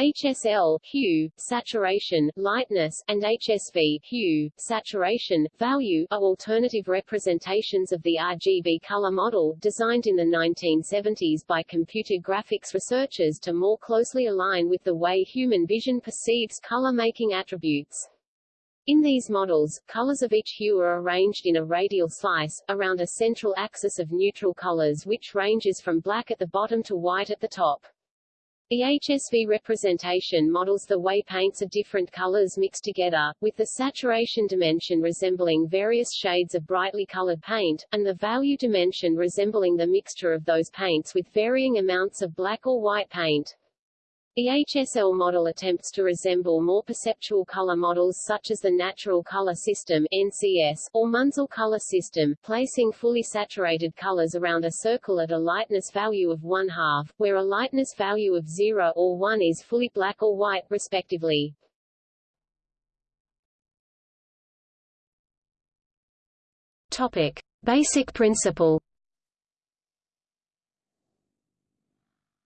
HSL hue, saturation, lightness, and HSV hue, saturation, value are alternative representations of the RGB color model, designed in the 1970s by computer graphics researchers to more closely align with the way human vision perceives color-making attributes. In these models, colors of each hue are arranged in a radial slice, around a central axis of neutral colors which ranges from black at the bottom to white at the top. The HSV representation models the way paints of different colors mix together, with the saturation dimension resembling various shades of brightly colored paint, and the value dimension resembling the mixture of those paints with varying amounts of black or white paint. The HSL model attempts to resemble more perceptual color models such as the Natural Color System NCS, or Munsell Color System, placing fully saturated colors around a circle at a lightness value of 1 half, where a lightness value of 0 or 1 is fully black or white, respectively. Topic. Basic principle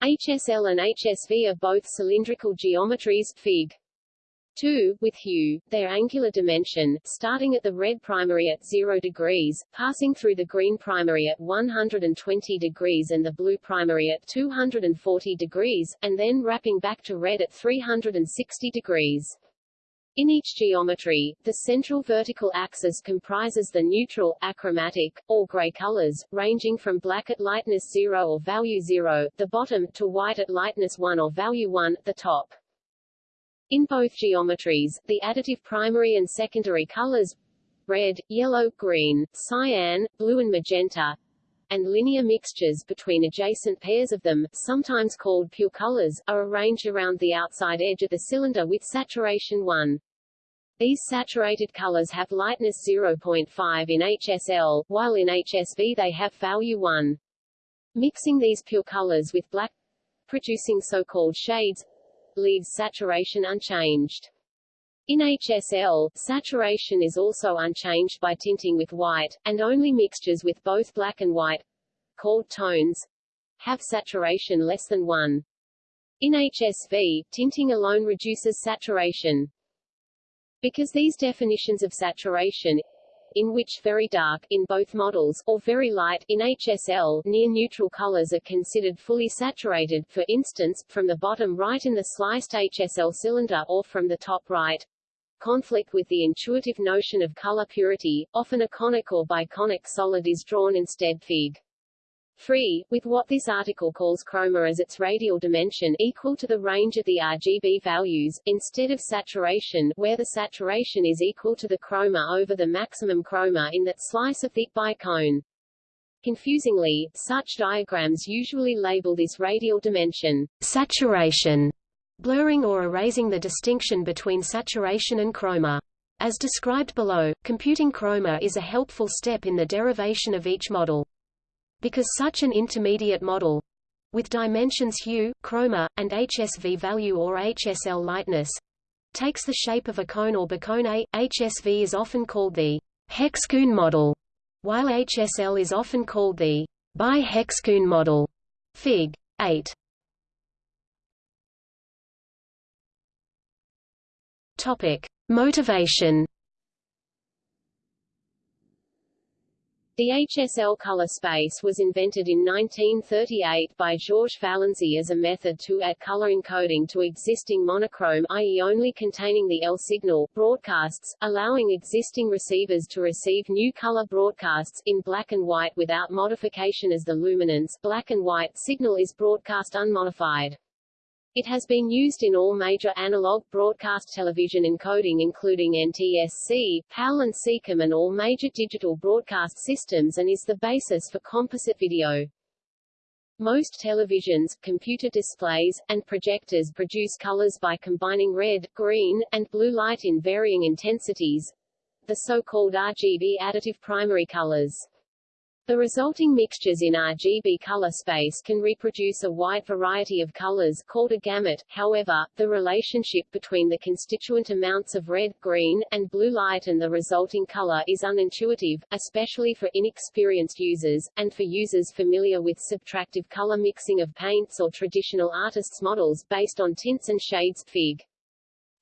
HSL and HSV are both cylindrical geometries Fig. 2, with hue, their angular dimension, starting at the red primary at 0 degrees, passing through the green primary at 120 degrees and the blue primary at 240 degrees, and then wrapping back to red at 360 degrees. In each geometry, the central vertical axis comprises the neutral, achromatic, or gray colors, ranging from black at lightness 0 or value 0, the bottom, to white at lightness 1 or value 1, the top. In both geometries, the additive primary and secondary colors red, yellow, green, cyan, blue and magenta, and linear mixtures between adjacent pairs of them, sometimes called pure colors, are arranged around the outside edge of the cylinder with saturation 1. These saturated colors have lightness 0.5 in HSL, while in HSV they have value 1. Mixing these pure colors with black, producing so-called shades, leaves saturation unchanged. In HSL, saturation is also unchanged by tinting with white, and only mixtures with both black and white, called tones, have saturation less than 1. In HSV, tinting alone reduces saturation. Because these definitions of saturation in which very dark, in both models, or very light, in HSL, near-neutral colors are considered fully saturated, for instance, from the bottom right in the sliced HSL cylinder or from the top right, conflict with the intuitive notion of color purity, often a conic or biconic solid is drawn instead Fig. 3, with what this article calls chroma as its radial dimension equal to the range of the RGB values, instead of saturation where the saturation is equal to the chroma over the maximum chroma in that slice of thick bicone. Confusingly, such diagrams usually label this radial dimension saturation blurring or erasing the distinction between saturation and chroma. As described below, computing chroma is a helpful step in the derivation of each model. Because such an intermediate model with dimensions hue, chroma, and HSV value or HSL lightness takes the shape of a cone or bicone A, HSV is often called the hexcone model, while HSL is often called the bihexcone model. Fig. 8. Topic: Motivation. The HSL color space was invented in 1938 by Georges Valensi as a method to add color encoding to existing monochrome i.e. only containing the L signal broadcasts, allowing existing receivers to receive new color broadcasts in black and white without modification as the luminance black and white signal is broadcast unmodified. It has been used in all major analog broadcast television encoding including NTSC, PAL and SECAM and all major digital broadcast systems and is the basis for composite video. Most televisions, computer displays, and projectors produce colors by combining red, green, and blue light in varying intensities, the so-called RGB additive primary colors. The resulting mixtures in RGB color space can reproduce a wide variety of colors called a gamut. However, the relationship between the constituent amounts of red, green, and blue light and the resulting color is unintuitive, especially for inexperienced users, and for users familiar with subtractive color mixing of paints or traditional artists' models based on tints and shades. Fig.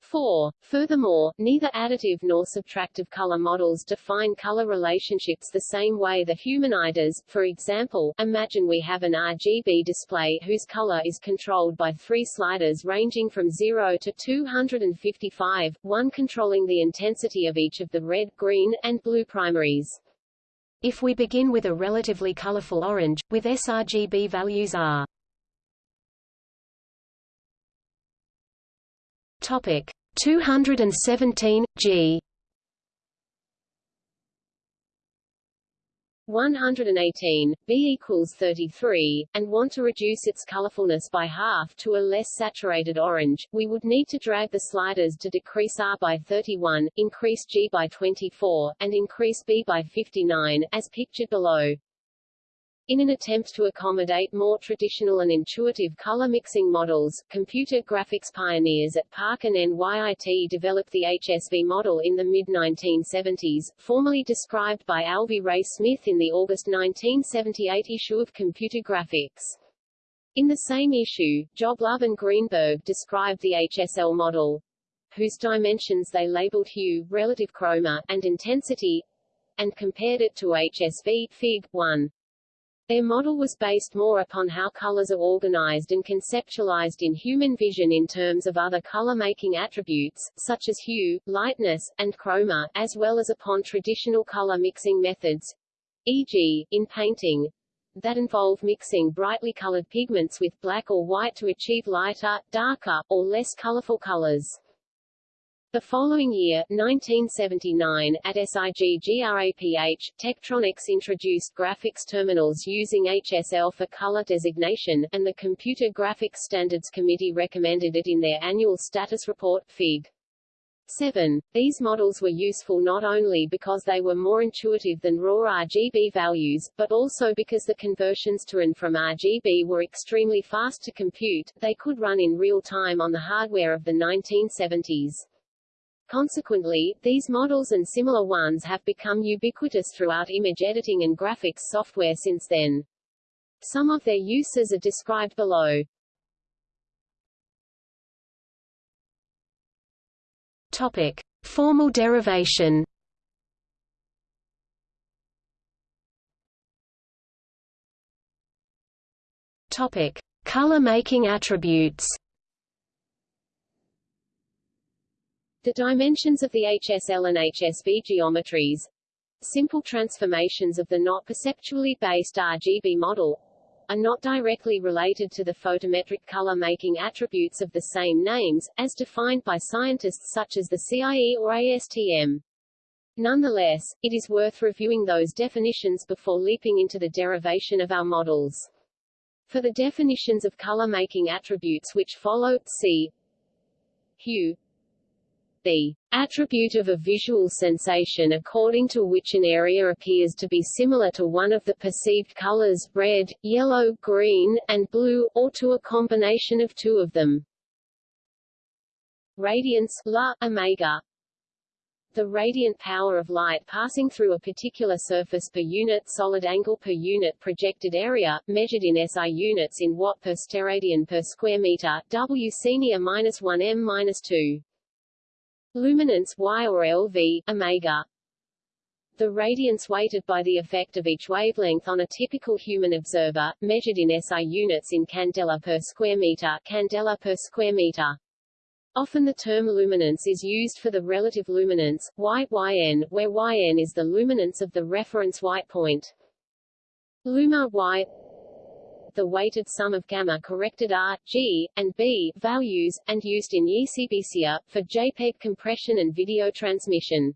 4. Furthermore, neither additive nor subtractive color models define color relationships the same way the human eye does. For example, imagine we have an RGB display whose color is controlled by three sliders ranging from 0 to 255, one controlling the intensity of each of the red, green, and blue primaries. If we begin with a relatively colorful orange, with sRGB values are Topic 217 G 118, B equals 33, and want to reduce its colorfulness by half to a less saturated orange, we would need to drag the sliders to decrease R by 31, increase G by 24, and increase B by 59, as pictured below. In an attempt to accommodate more traditional and intuitive color mixing models, computer graphics pioneers at PARC and NYIT developed the HSV model in the mid-1970s, formally described by Alvy Ray Smith in the August 1978 issue of Computer Graphics. In the same issue, Joblove and Greenberg described the HSL model, whose dimensions they labeled hue, relative chroma, and intensity, and compared it to HSV, Fig. 1. Their model was based more upon how colors are organized and conceptualized in human vision in terms of other color-making attributes, such as hue, lightness, and chroma, as well as upon traditional color mixing methods, e.g., in painting, that involve mixing brightly colored pigments with black or white to achieve lighter, darker, or less colorful colors. The following year, 1979, at SIGGRAPH, Tektronix introduced graphics terminals using HSL for color designation, and the Computer Graphics Standards Committee recommended it in their annual status report, Fig. 7. These models were useful not only because they were more intuitive than raw RGB values, but also because the conversions to and from RGB were extremely fast to compute, they could run in real time on the hardware of the 1970s. Consequently, these models and similar ones have become ubiquitous throughout image editing and graphics software since then. Some of their uses are described below. Topic: Formal derivation. Topic: Color making attributes. The dimensions of the HSL and HSV geometries simple transformations of the not perceptually based RGB model are not directly related to the photometric color-making attributes of the same names, as defined by scientists such as the CIE or ASTM. Nonetheless, it is worth reviewing those definitions before leaping into the derivation of our models. For the definitions of color-making attributes which follow, see hue the attribute of a visual sensation according to which an area appears to be similar to one of the perceived colors red, yellow, green, and blue, or to a combination of two of them. Radiance La, omega the radiant power of light passing through a particular surface per unit solid angle per unit projected area, measured in SI units in watt per steradian per square meter, W senior minus 1 m minus 2. Luminance Y or LV, omega. The radiance weighted by the effect of each wavelength on a typical human observer, measured in SI units in candela per square meter, candela per square meter. Often the term luminance is used for the relative luminance, y, yn, where yn is the luminance of the reference white point. Luma y the weighted sum of gamma corrected R, G, and B values, and used in YCbCr, for JPEG compression and video transmission.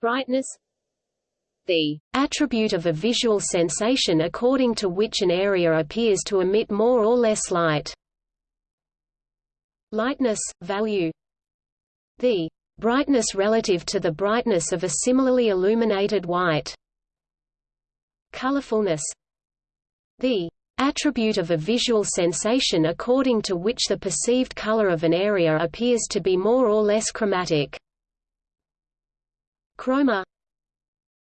Brightness the attribute of a visual sensation according to which an area appears to emit more or less light. Lightness, value the brightness relative to the brightness of a similarly illuminated white colorfulness the attribute of a visual sensation according to which the perceived color of an area appears to be more or less chromatic. Chroma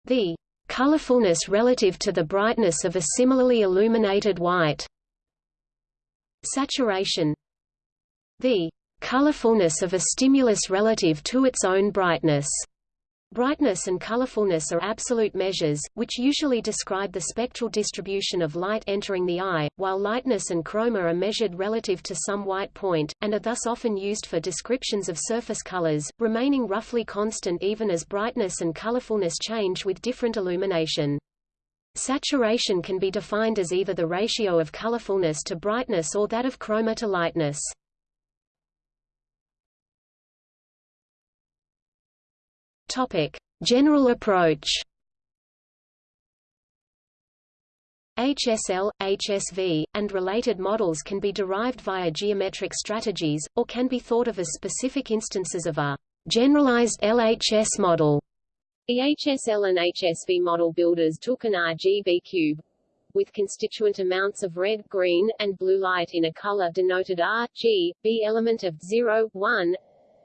the colorfulness relative to the brightness of a similarly illuminated white. Saturation the colorfulness of a stimulus relative to its own brightness. Brightness and colorfulness are absolute measures, which usually describe the spectral distribution of light entering the eye, while lightness and chroma are measured relative to some white point, and are thus often used for descriptions of surface colors, remaining roughly constant even as brightness and colorfulness change with different illumination. Saturation can be defined as either the ratio of colorfulness to brightness or that of chroma to lightness. Topic: General approach. HSL, HSV, and related models can be derived via geometric strategies, or can be thought of as specific instances of a generalized LHS model. The HSL and HSV model builders took an RGB cube with constituent amounts of red, green, and blue light in a color denoted R, G, B element of 0, 1,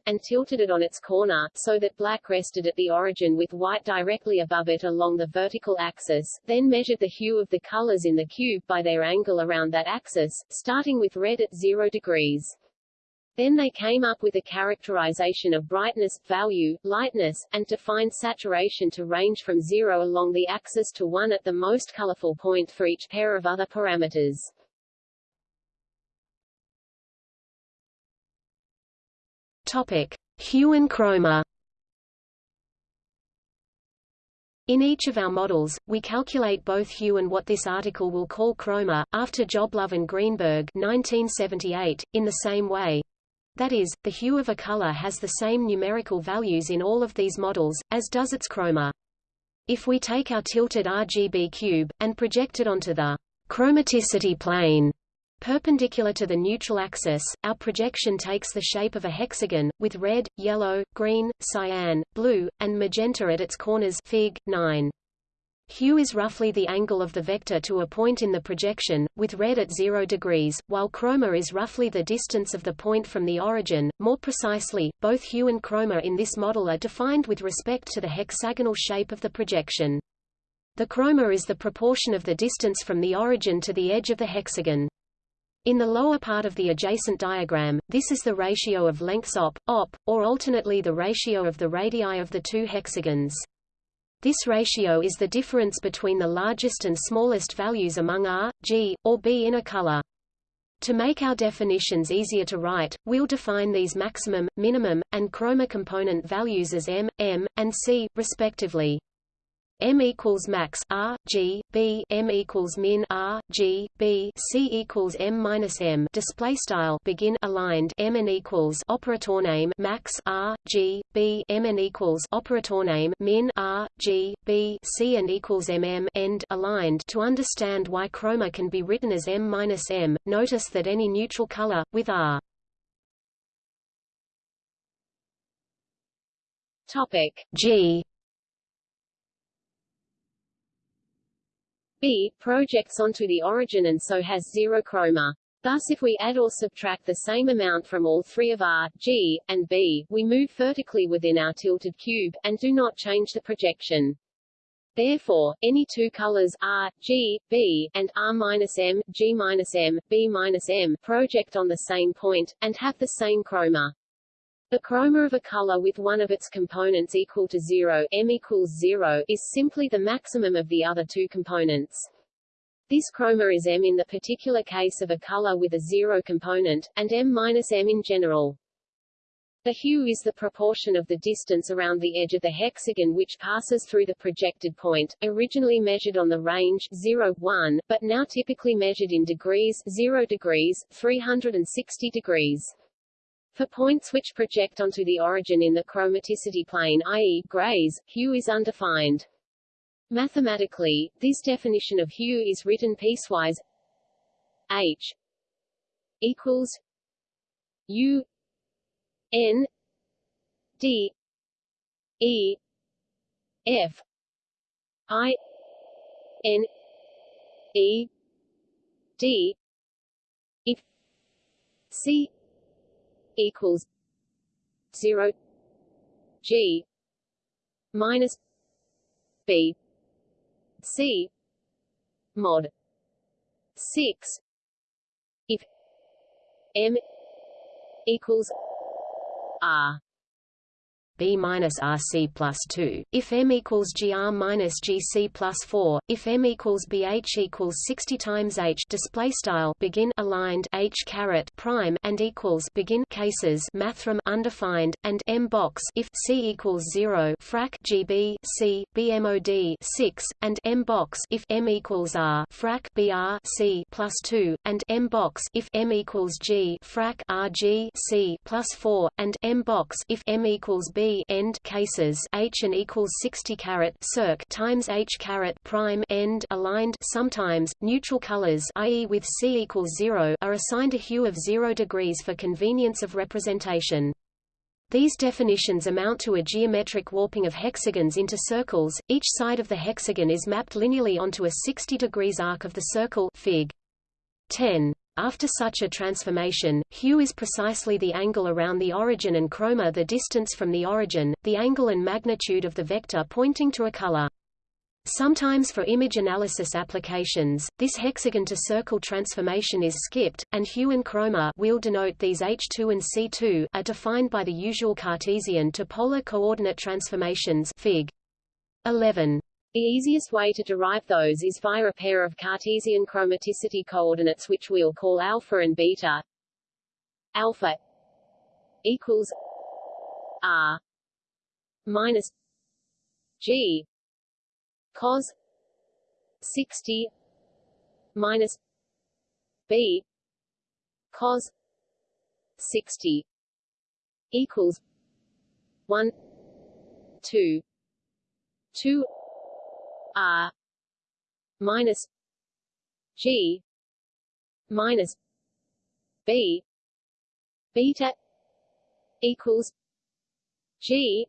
and tilted it on its corner, so that black rested at the origin with white directly above it along the vertical axis, then measured the hue of the colors in the cube by their angle around that axis, starting with red at 0 degrees. Then they came up with a characterization of brightness, value, lightness, and defined saturation to range from 0 along the axis to 1 at the most colorful point for each pair of other parameters. Topic: Hue and chroma. In each of our models, we calculate both hue and what this article will call chroma, after Joblove and Greenberg 1978, in the same way. That is, the hue of a color has the same numerical values in all of these models, as does its chroma. If we take our tilted RGB cube, and project it onto the chromaticity plane Perpendicular to the neutral axis, our projection takes the shape of a hexagon, with red, yellow, green, cyan, blue, and magenta at its corners Fig. 9. Hue is roughly the angle of the vector to a point in the projection, with red at 0 degrees, while chroma is roughly the distance of the point from the origin. More precisely, both hue and chroma in this model are defined with respect to the hexagonal shape of the projection. The chroma is the proportion of the distance from the origin to the edge of the hexagon. In the lower part of the adjacent diagram, this is the ratio of lengths op, op, or alternately the ratio of the radii of the two hexagons. This ratio is the difference between the largest and smallest values among R, G, or B in a color. To make our definitions easier to write, we'll define these maximum, minimum, and chroma component values as M, M, and C, respectively. M equals max R G B M equals min R G B C equals M minus M. Display style begin aligned M and equals operator name max R G B M and equals operator name min R G B C and equals M M end aligned. To understand why chroma can be written as M minus M notice that any neutral color with R. Topic G B projects onto the origin and so has zero chroma. Thus if we add or subtract the same amount from all three of R, G, and B, we move vertically within our tilted cube, and do not change the projection. Therefore, any two colors R, G, B, and R-M, G-M, B-M project on the same point, and have the same chroma. The chroma of a color with one of its components equal to 0 m equals 0 is simply the maximum of the other two components. This chroma is m in the particular case of a color with a zero component, and m minus m in general. The hue is the proportion of the distance around the edge of the hexagon which passes through the projected point, originally measured on the range 0, 1, but now typically measured in degrees 0 degrees, 360 degrees. For points which project onto the origin in the chromaticity plane i.e., grays, hue is undefined. Mathematically, this definition of hue is written piecewise H equals U N D E F I N E D if C equals zero G minus B C mod six if M equals R B minus RC plus 2, if M equals GR minus GC plus 4, if M equals BH equals 60 times H. Display style. Begin. Aligned. H caret prime and equals. Begin. Cases. Mathrm. Undefined. And M box. If C equals 0 frac. GB C. BMOD 6 and M box. If M equals R. Frac. BR C plus 2 and M box. If M equals G. Frac. RG C plus 4 and M box. If M equals B end cases h and equals 60 carat circ times h carat prime end aligned sometimes neutral colors i.e. with c equals 0 are assigned a hue of 0 degrees for convenience of representation. These definitions amount to a geometric warping of hexagons into circles. Each side of the hexagon is mapped linearly onto a 60 degrees arc of the circle Fig. 10. After such a transformation, hue is precisely the angle around the origin and chroma the distance from the origin, the angle and magnitude of the vector pointing to a color. Sometimes for image analysis applications, this hexagon-to-circle transformation is skipped, and hue and chroma we'll denote these H2 and C2 are defined by the usual Cartesian to polar coordinate transformations Fig. 11. The easiest way to derive those is via a pair of Cartesian chromaticity coordinates which we'll call alpha and beta. Alpha equals R minus G cos 60 minus B cos 60 equals 1 2 2 R minus G minus B beta equals G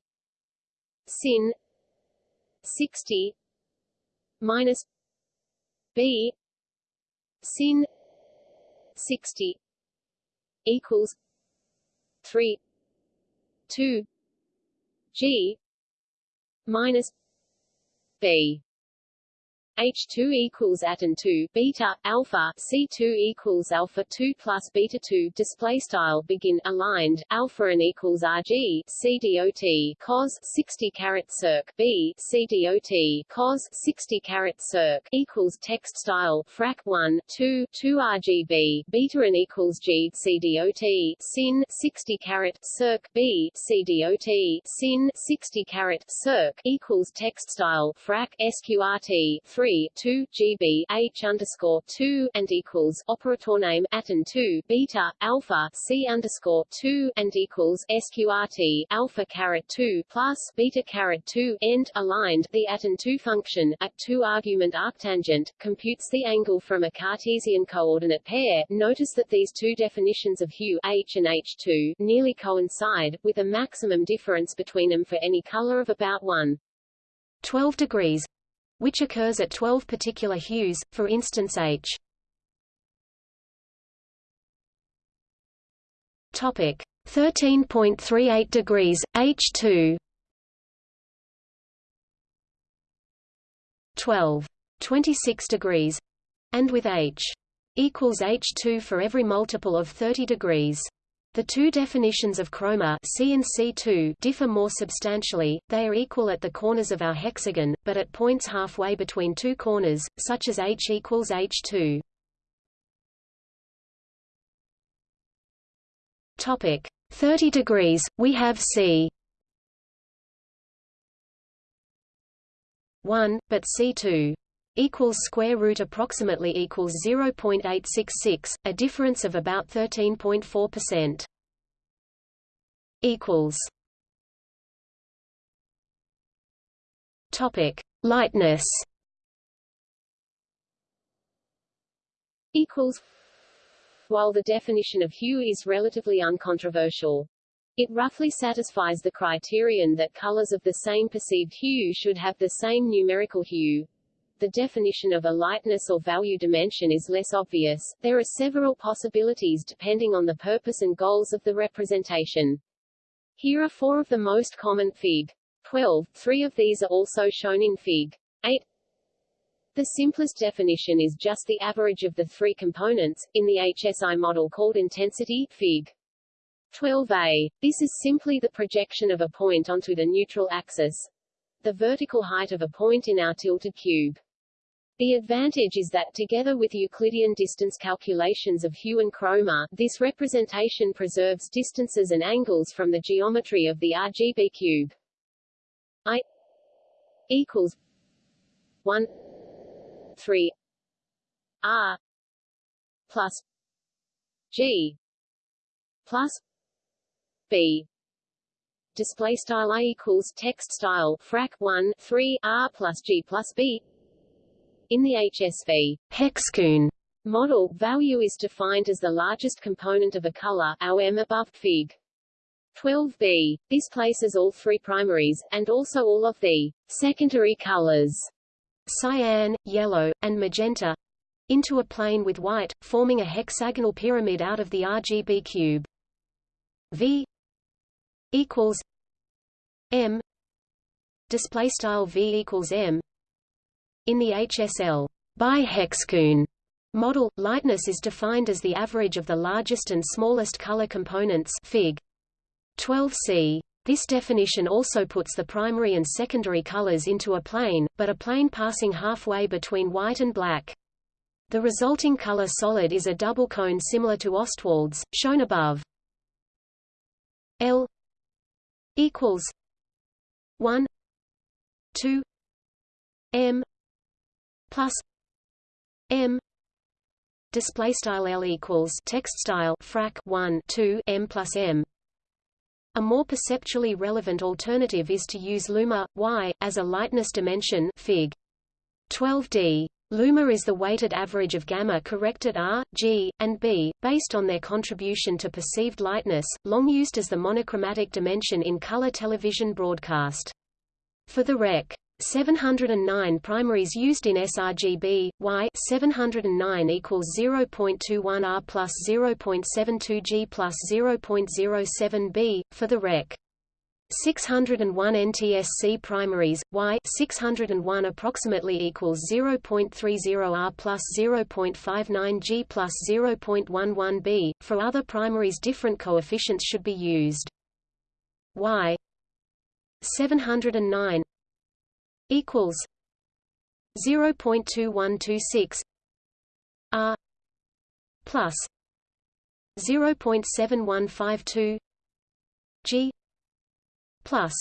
sin sixty minus B sin sixty equals three two G minus B H2 equals atan 2 beta alpha C2 equals alpha 2 plus beta 2 display style begin aligned alpha and equals RG CDOT cos 60 caret circ B C dot cos 60 caret circ equals text style frac 1 2 2 RGB beta and equals G C dot sin 60 caret circ B C dot sin 60 caret circ equals text style frac SQRT 3 3 2 GB H underscore 2 and equals operator name atan 2 beta alpha C underscore 2 and equals SQRT alpha caret 2 plus beta caret 2 end aligned the atan 2 function at 2 argument arctangent computes the angle from a Cartesian coordinate pair. Notice that these two definitions of hue H and H2 nearly coincide, with a maximum difference between them for any color of about 1. 12 degrees which occurs at 12 particular hues, for instance H. Topic. 13.38 degrees H2 12 26 degrees and with H equals H2 for every multiple of 30 degrees the two definitions of chroma C and C2 differ more substantially, they are equal at the corners of our hexagon, but at points halfway between two corners, such as H equals H2. Topic. 30 degrees, we have C. 1, but C2 equals square root approximately equals 0.866, a difference of about 13.4%. equals Topic: Lightness. Equals. While the definition of hue is relatively uncontroversial, it roughly satisfies the criterion that colors of the same perceived hue should have the same numerical hue. The definition of a lightness or value dimension is less obvious. There are several possibilities depending on the purpose and goals of the representation. Here are four of the most common Fig. 12. Three of these are also shown in Fig. 8. The simplest definition is just the average of the three components, in the HSI model called intensity, Fig. 12a. This is simply the projection of a point onto the neutral axis, the vertical height of a point in our tilted cube. The advantage is that together with Euclidean distance calculations of hue and chroma, this representation preserves distances and angles from the geometry of the RGB cube. I equals 1 3 R plus G plus B display style I equals text style frac 1 3 R plus G plus B in the HSV hexagon model, value is defined as the largest component of a color, M above Fig. 12b. This places all three primaries, and also all of the secondary colors, cyan, yellow, and magenta, into a plane with white, forming a hexagonal pyramid out of the RGB cube. V equals M display style V equals M in the HSL by bihexagon model, lightness is defined as the average of the largest and smallest color components Fig. 12c. This definition also puts the primary and secondary colors into a plane, but a plane passing halfway between white and black. The resulting color solid is a double cone similar to Ostwald's, shown above. L equals 1 2 m plus m display style L equals text style frac 1 2 m plus m a more perceptually relevant alternative is to use luma y as a lightness dimension fig 12d Luma is the weighted average of gamma corrected R, G, and B, based on their contribution to perceived lightness, long used as the monochromatic dimension in color television broadcast. For the Rec. 709 primaries used in sRGB, Y 709 equals 0.21 R plus 0.72 G plus 0.07 B. For the Rec. 601 NTSC primaries, Y 601 approximately equals 0.30 R plus 0.59 G plus 0.11 B. For other primaries different coefficients should be used. Y 709 equals 0.2126 R plus 0.7152 G plus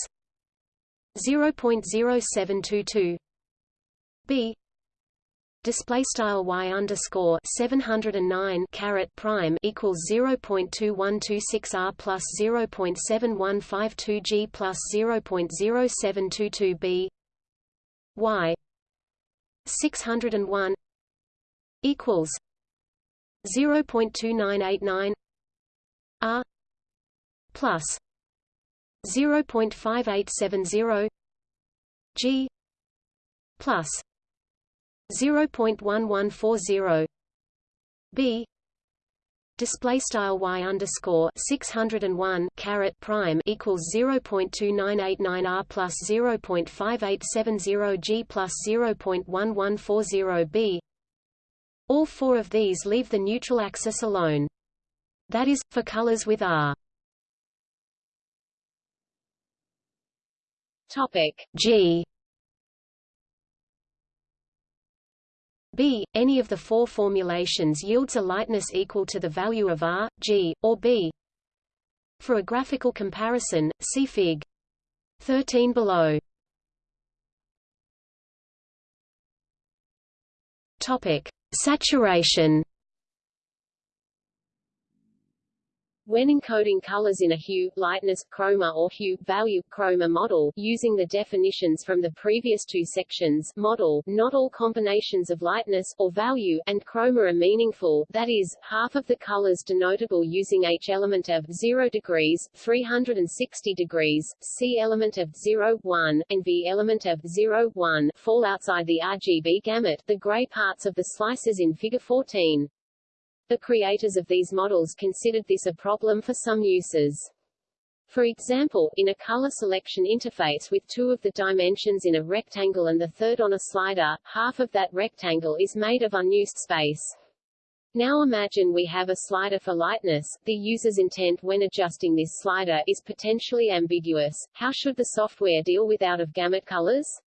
0.0722 B display style y underscore 709 caret prime equals 0.2126 r plus 0.7152 g plus 0.0722 b y 601 equals 0.2989 r plus 0.5870 g plus 0.1140 b display style y underscore 601 caret prime equals 0.2989 r plus 0.5870 g plus 0.1140 b. All four of these leave the neutral axis alone. That is, for colors with R. Topic G B. Any of the four formulations yields a lightness equal to the value of R, G, or B. For a graphical comparison, see Fig. 13 below. Topic: Saturation. When encoding colors in a hue, lightness, chroma or hue, value, chroma model, using the definitions from the previous two sections, model, not all combinations of lightness, or value, and chroma are meaningful, that is, half of the colors denotable using H element of 0 degrees, 360 degrees, C element of 0, 1, and V element of 0, 1, fall outside the RGB gamut, the gray parts of the slices in Figure 14. The creators of these models considered this a problem for some uses. For example, in a color selection interface with two of the dimensions in a rectangle and the third on a slider, half of that rectangle is made of unused space. Now imagine we have a slider for lightness. The user's intent when adjusting this slider is potentially ambiguous. How should the software deal with out-of-gamut colors?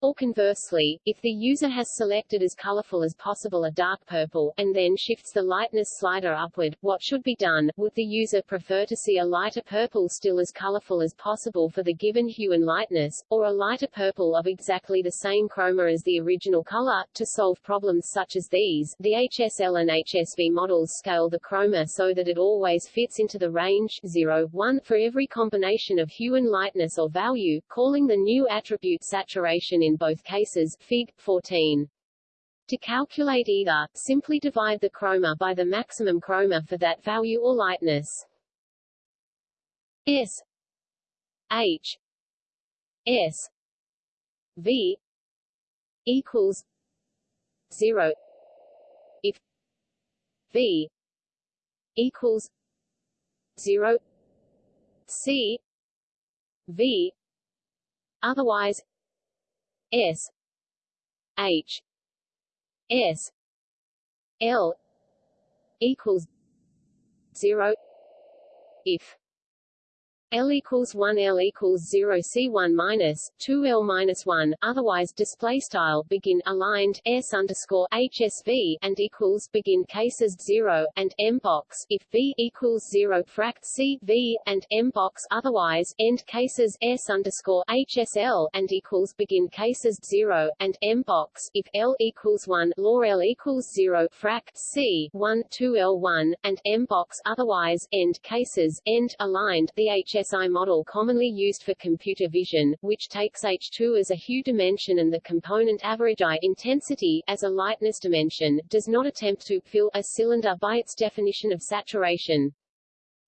Or conversely, if the user has selected as colorful as possible a dark purple, and then shifts the lightness slider upward, what should be done? Would the user prefer to see a lighter purple still as colorful as possible for the given hue and lightness, or a lighter purple of exactly the same chroma as the original color? To solve problems such as these, the HSL and HSV models scale the chroma so that it always fits into the range 0, 1 for every combination of hue and lightness or value, calling the new attribute saturation in both cases Fig. 14. To calculate either, simply divide the chroma by the maximum chroma for that value or lightness. S H S V equals zero if V equals zero C V otherwise S H S L equals zero if L equals 1 L equals 0 C1 minus 2 L minus 1 otherwise display style begin aligned S underscore HSV and equals begin cases 0 and M box. If V equals 0 frac C V and M box. Otherwise end cases S underscore HSL and equals begin cases 0 and M box. If L equals 1 law L equals 0 frac C 1 2 L1 and M box. Otherwise end cases end aligned the HS HSI model commonly used for computer vision, which takes H2 as a hue dimension and the component average I intensity as a lightness dimension, does not attempt to fill a cylinder by its definition of saturation.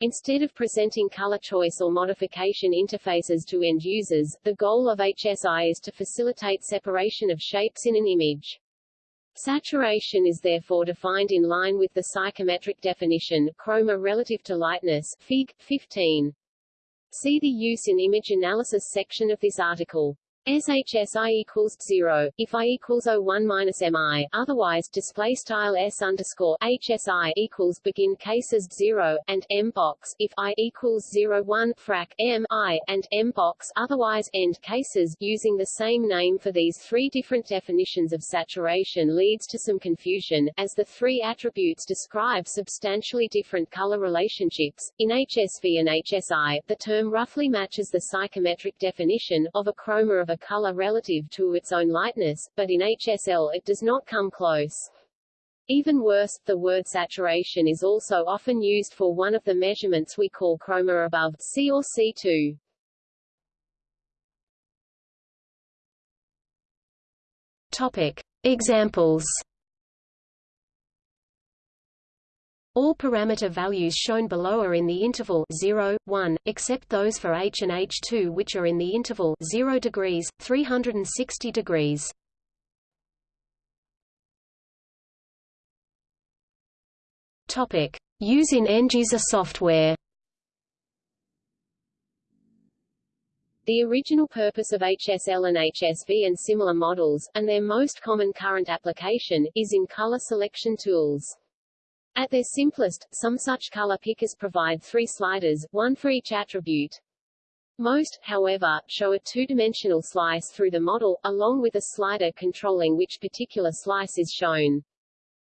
Instead of presenting color choice or modification interfaces to end users, the goal of HSI is to facilitate separation of shapes in an image. Saturation is therefore defined in line with the psychometric definition, chroma relative to lightness, Fig. 15. See the use in image analysis section of this article. SHSI equals 0, if I equals 01 minus MI, otherwise, display style S underscore HSI equals begin cases 0, and M box, if I equals 0 1 frac M I, and M box, otherwise, end cases, using the same name for these three different definitions of saturation leads to some confusion, as the three attributes describe substantially different color relationships. In HSV and HSI, the term roughly matches the psychometric definition, of a chroma of a color relative to its own lightness, but in HSL it does not come close. Even worse, the word saturation is also often used for one of the measurements we call chroma above, C or C2. Topic. Examples All parameter values shown below are in the interval 0, 1, except those for h and h2 which are in the interval 0 degrees, 360 degrees. Topic: Use in end-user software. The original purpose of HSL and HSV and similar models, and their most common current application, is in color selection tools. At their simplest, some such color pickers provide three sliders, one for each attribute. Most, however, show a two-dimensional slice through the model, along with a slider controlling which particular slice is shown.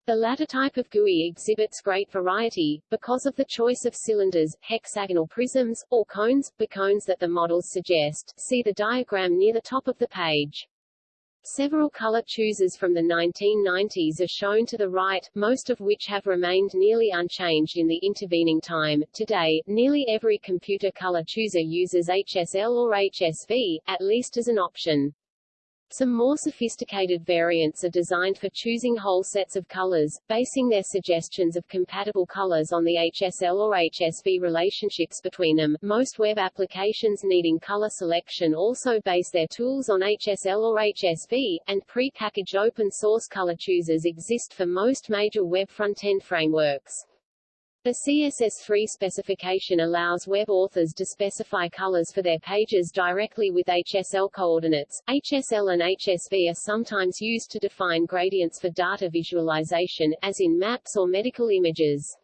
The latter type of GUI exhibits great variety, because of the choice of cylinders, hexagonal prisms, or cones, bicones that the models suggest. See the diagram near the top of the page. Several color choosers from the 1990s are shown to the right, most of which have remained nearly unchanged in the intervening time. Today, nearly every computer color chooser uses HSL or HSV, at least as an option. Some more sophisticated variants are designed for choosing whole sets of colors, basing their suggestions of compatible colors on the HSL or HSV relationships between them. Most web applications needing color selection also base their tools on HSL or HSV, and pre-packaged open-source color choosers exist for most major web front-end frameworks. The CSS3 specification allows web authors to specify colors for their pages directly with HSL coordinates. HSL and HSV are sometimes used to define gradients for data visualization, as in maps or medical images.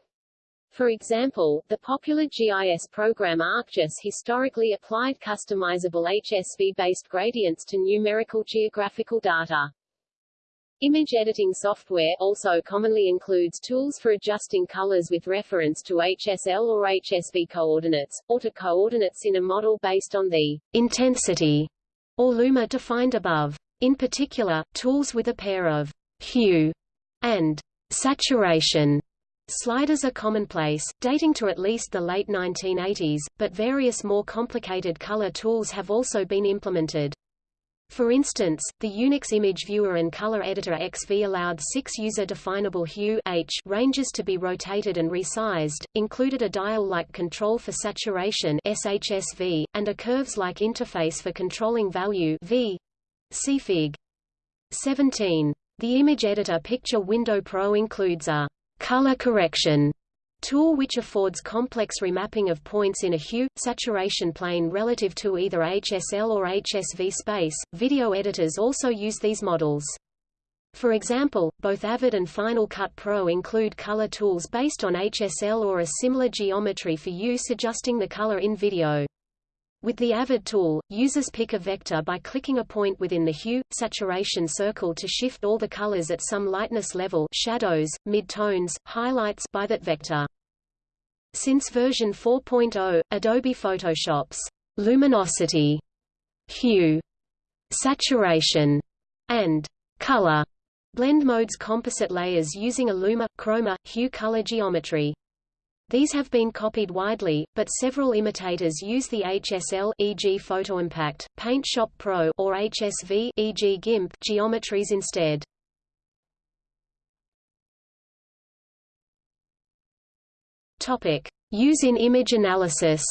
For example, the popular GIS program ArcGIS historically applied customizable HSV-based gradients to numerical geographical data. Image editing software also commonly includes tools for adjusting colors with reference to HSL or HSV coordinates, or to coordinates in a model based on the intensity or luma defined above. In particular, tools with a pair of hue and saturation Sliders are commonplace, dating to at least the late 1980s, but various more complicated color tools have also been implemented. For instance, the Unix Image Viewer and Color Editor XV allowed six user-definable hue H ranges to be rotated and resized, included a dial-like control for saturation SHSV, and a curves-like interface for controlling value V. See Fig. 17. The Image Editor Picture Window Pro includes a color correction tool which affords complex remapping of points in a hue, saturation plane relative to either HSL or HSV space. Video editors also use these models. For example, both Avid and Final Cut Pro include color tools based on HSL or a similar geometry for use adjusting the color in video. With the Avid tool, users pick a vector by clicking a point within the hue, saturation circle to shift all the colors at some lightness level shadows, mid-tones, highlights by that vector. Since version 4.0, Adobe Photoshop's luminosity, hue, saturation, and color blend modes composite layers using a luma, chroma, hue color geometry. These have been copied widely, but several imitators use the HSL e.g. PhotoImpact, Paint Shop Pro or HSV e.g. GIMP geometries instead. Topic: Use in image analysis.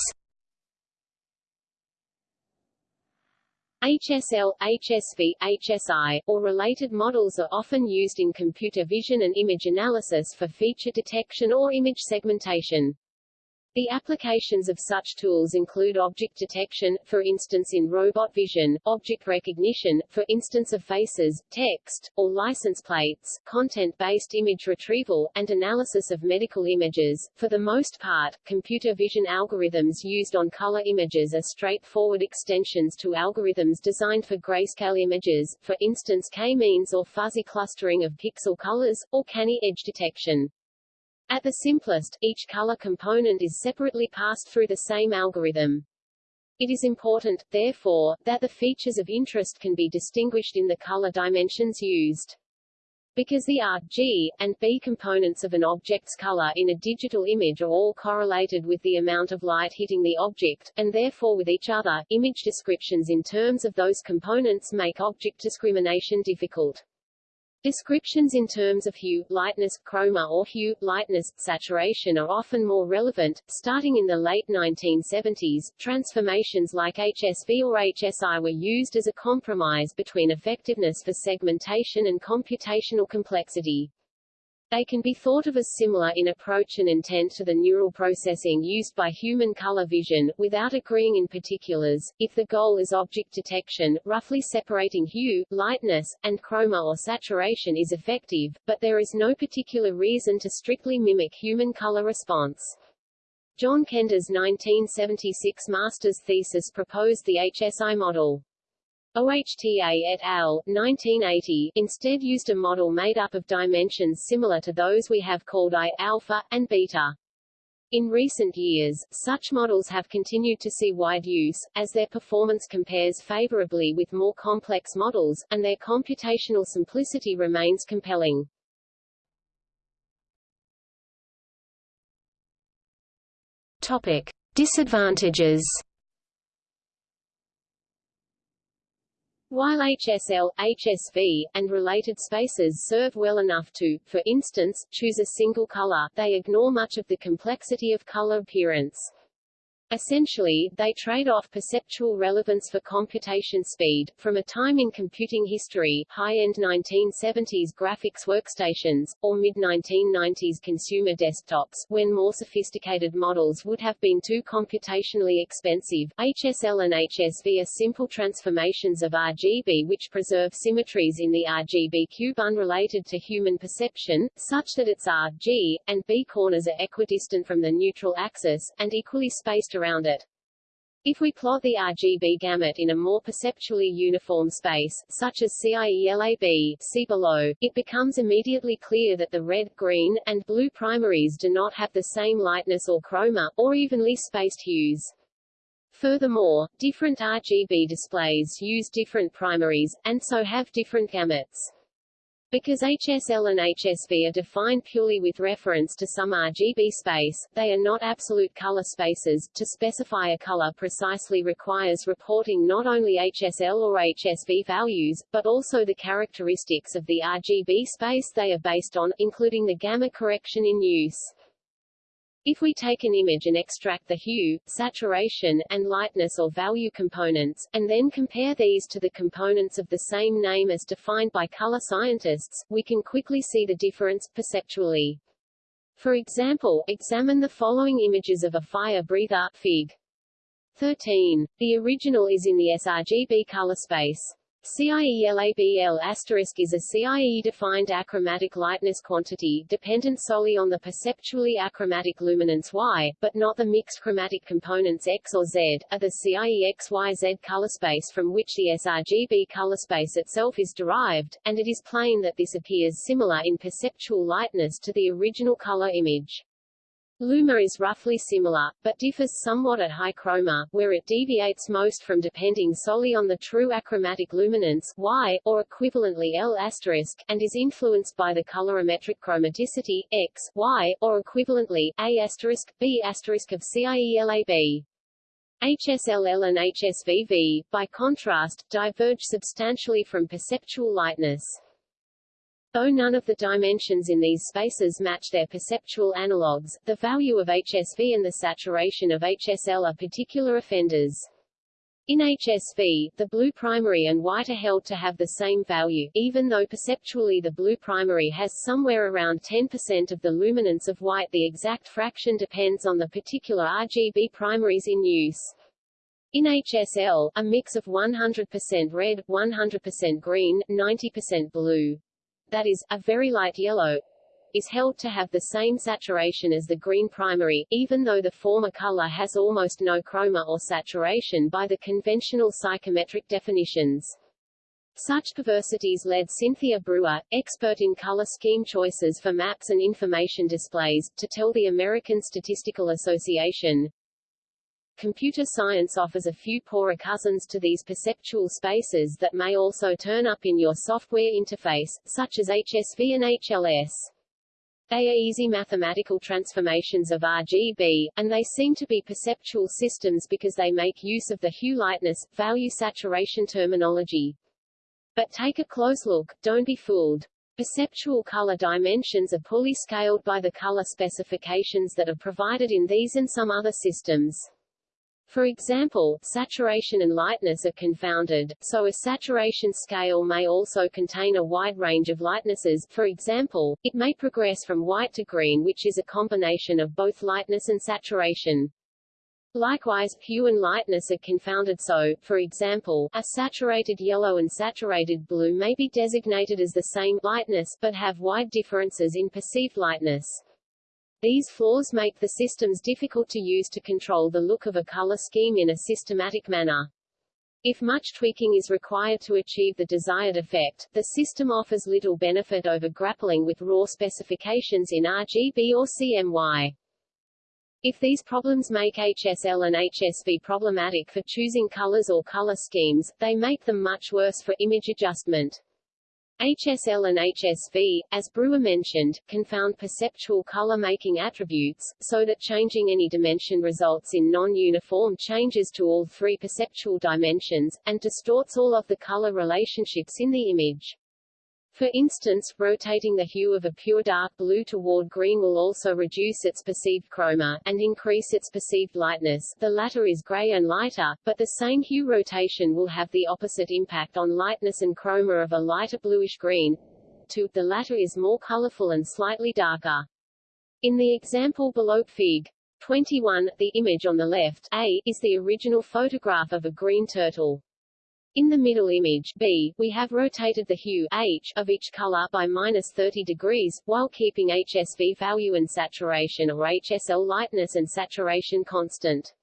HSL, HSV, HSI, or related models are often used in computer vision and image analysis for feature detection or image segmentation. The applications of such tools include object detection, for instance in robot vision, object recognition, for instance of faces, text, or license plates, content-based image retrieval, and analysis of medical images. For the most part, computer vision algorithms used on color images are straightforward extensions to algorithms designed for grayscale images, for instance k-means or fuzzy clustering of pixel colors, or canny edge detection. At the simplest, each color component is separately passed through the same algorithm. It is important, therefore, that the features of interest can be distinguished in the color dimensions used. Because the R, G, and B components of an object's color in a digital image are all correlated with the amount of light hitting the object, and therefore with each other, image descriptions in terms of those components make object discrimination difficult. Descriptions in terms of hue, lightness, chroma or hue, lightness, saturation are often more relevant. Starting in the late 1970s, transformations like HSV or HSI were used as a compromise between effectiveness for segmentation and computational complexity. They can be thought of as similar in approach and intent to the neural processing used by human color vision, without agreeing in particulars. If the goal is object detection, roughly separating hue, lightness, and chroma or saturation is effective, but there is no particular reason to strictly mimic human color response. John Kender's 1976 master's thesis proposed the HSI model. OHTA et al. 1980 instead used a model made up of dimensions similar to those we have called I, alpha, and beta. In recent years, such models have continued to see wide use, as their performance compares favorably with more complex models, and their computational simplicity remains compelling. Topic. Disadvantages While HSL, HSV, and related spaces serve well enough to, for instance, choose a single color, they ignore much of the complexity of color appearance. Essentially, they trade off perceptual relevance for computation speed. From a time in computing history, high-end 1970s graphics workstations, or mid-1990s consumer desktops, when more sophisticated models would have been too computationally expensive, HSL and HSV are simple transformations of RGB which preserve symmetries in the RGB cube unrelated to human perception, such that its R, G, and B corners are equidistant from the neutral axis, and equally spaced around it. If we plot the RGB gamut in a more perceptually uniform space, such as CIELAB see below, it becomes immediately clear that the red, green, and blue primaries do not have the same lightness or chroma, or evenly spaced hues. Furthermore, different RGB displays use different primaries, and so have different gamuts. Because HSL and HSV are defined purely with reference to some RGB space, they are not absolute color spaces. To specify a color precisely requires reporting not only HSL or HSV values, but also the characteristics of the RGB space they are based on, including the gamma correction in use. If we take an image and extract the hue, saturation, and lightness or value components, and then compare these to the components of the same name as defined by color scientists, we can quickly see the difference, perceptually. For example, examine the following images of a fire breather, Fig. 13. The original is in the sRGB color space. CIELABL asterisk is a CIE-defined achromatic lightness quantity, dependent solely on the perceptually achromatic luminance Y, but not the mixed chromatic components X or Z, are the CIE XYZ color space from which the sRGB color space itself is derived, and it is plain that this appears similar in perceptual lightness to the original color image. Luma is roughly similar, but differs somewhat at high chroma, where it deviates most from depending solely on the true achromatic luminance Y, or equivalently L**, and is influenced by the colorimetric chromaticity X, Y, or equivalently A*, B** of CIELAB. HSLL and HSVV, by contrast, diverge substantially from perceptual lightness. Though none of the dimensions in these spaces match their perceptual analogues, the value of HSV and the saturation of HSL are particular offenders. In HSV, the blue primary and white are held to have the same value, even though perceptually the blue primary has somewhere around 10% of the luminance of white the exact fraction depends on the particular RGB primaries in use. In HSL, a mix of 100% red, 100% green, 90% blue, that is, a very light yellow, is held to have the same saturation as the green primary, even though the former color has almost no chroma or saturation by the conventional psychometric definitions. Such perversities led Cynthia Brewer, expert in color scheme choices for maps and information displays, to tell the American Statistical Association, Computer science offers a few poorer cousins to these perceptual spaces that may also turn up in your software interface, such as HSV and HLS. They are easy mathematical transformations of RGB, and they seem to be perceptual systems because they make use of the hue lightness, value saturation terminology. But take a close look, don't be fooled. Perceptual color dimensions are poorly scaled by the color specifications that are provided in these and some other systems. For example, saturation and lightness are confounded, so a saturation scale may also contain a wide range of lightnesses for example, it may progress from white to green which is a combination of both lightness and saturation. Likewise, hue and lightness are confounded so, for example, a saturated yellow and saturated blue may be designated as the same lightness but have wide differences in perceived lightness. These flaws make the systems difficult to use to control the look of a color scheme in a systematic manner. If much tweaking is required to achieve the desired effect, the system offers little benefit over grappling with raw specifications in RGB or CMY. If these problems make HSL and HSV problematic for choosing colors or color schemes, they make them much worse for image adjustment. HSL and HSV, as Brewer mentioned, confound perceptual color-making attributes, so that changing any dimension results in non-uniform changes to all three perceptual dimensions, and distorts all of the color relationships in the image. For instance, rotating the hue of a pure dark blue toward green will also reduce its perceived chroma, and increase its perceived lightness the latter is gray and lighter, but the same hue rotation will have the opposite impact on lightness and chroma of a lighter bluish-green. The latter is more colorful and slightly darker. In the example below Fig. 21, the image on the left A, is the original photograph of a green turtle. In the middle image B, we have rotated the hue H of each color by minus 30 degrees, while keeping HSV value and saturation or HSL lightness and saturation constant.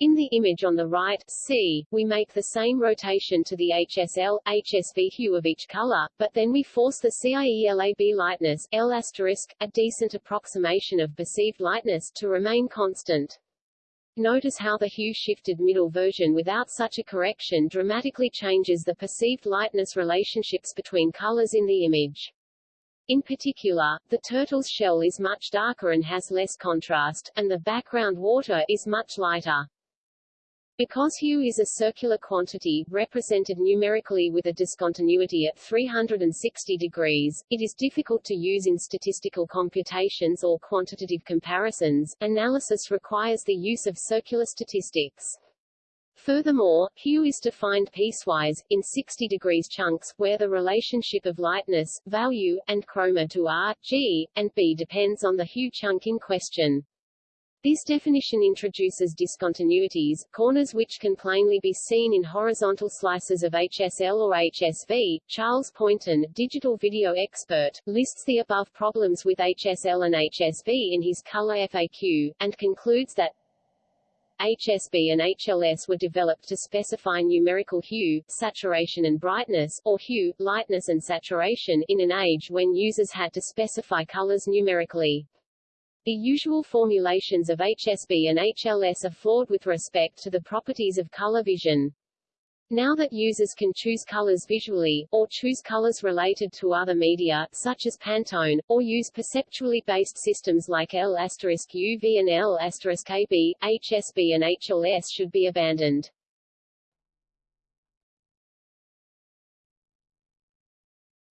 In the image on the right, C, we make the same rotation to the HSL, HSV hue of each color, but then we force the CIELAB lightness, a decent approximation of perceived lightness, to remain constant. Notice how the hue-shifted middle version without such a correction dramatically changes the perceived lightness relationships between colors in the image. In particular, the turtle's shell is much darker and has less contrast, and the background water is much lighter. Because hue is a circular quantity, represented numerically with a discontinuity at 360 degrees, it is difficult to use in statistical computations or quantitative comparisons. Analysis requires the use of circular statistics. Furthermore, hue is defined piecewise, in 60 degrees chunks, where the relationship of lightness, value, and chroma to R, G, and B depends on the hue chunk in question. This definition introduces discontinuities, corners which can plainly be seen in horizontal slices of HSL or HSV. Charles Poynton, digital video expert, lists the above problems with HSL and HSV in his color FAQ, and concludes that HSB and HLS were developed to specify numerical hue, saturation and brightness, or hue, lightness and saturation, in an age when users had to specify colors numerically. The usual formulations of HSB and HLS are flawed with respect to the properties of color vision. Now that users can choose colors visually, or choose colors related to other media, such as Pantone, or use perceptually based systems like L UV and L AB, HSB and HLS should be abandoned.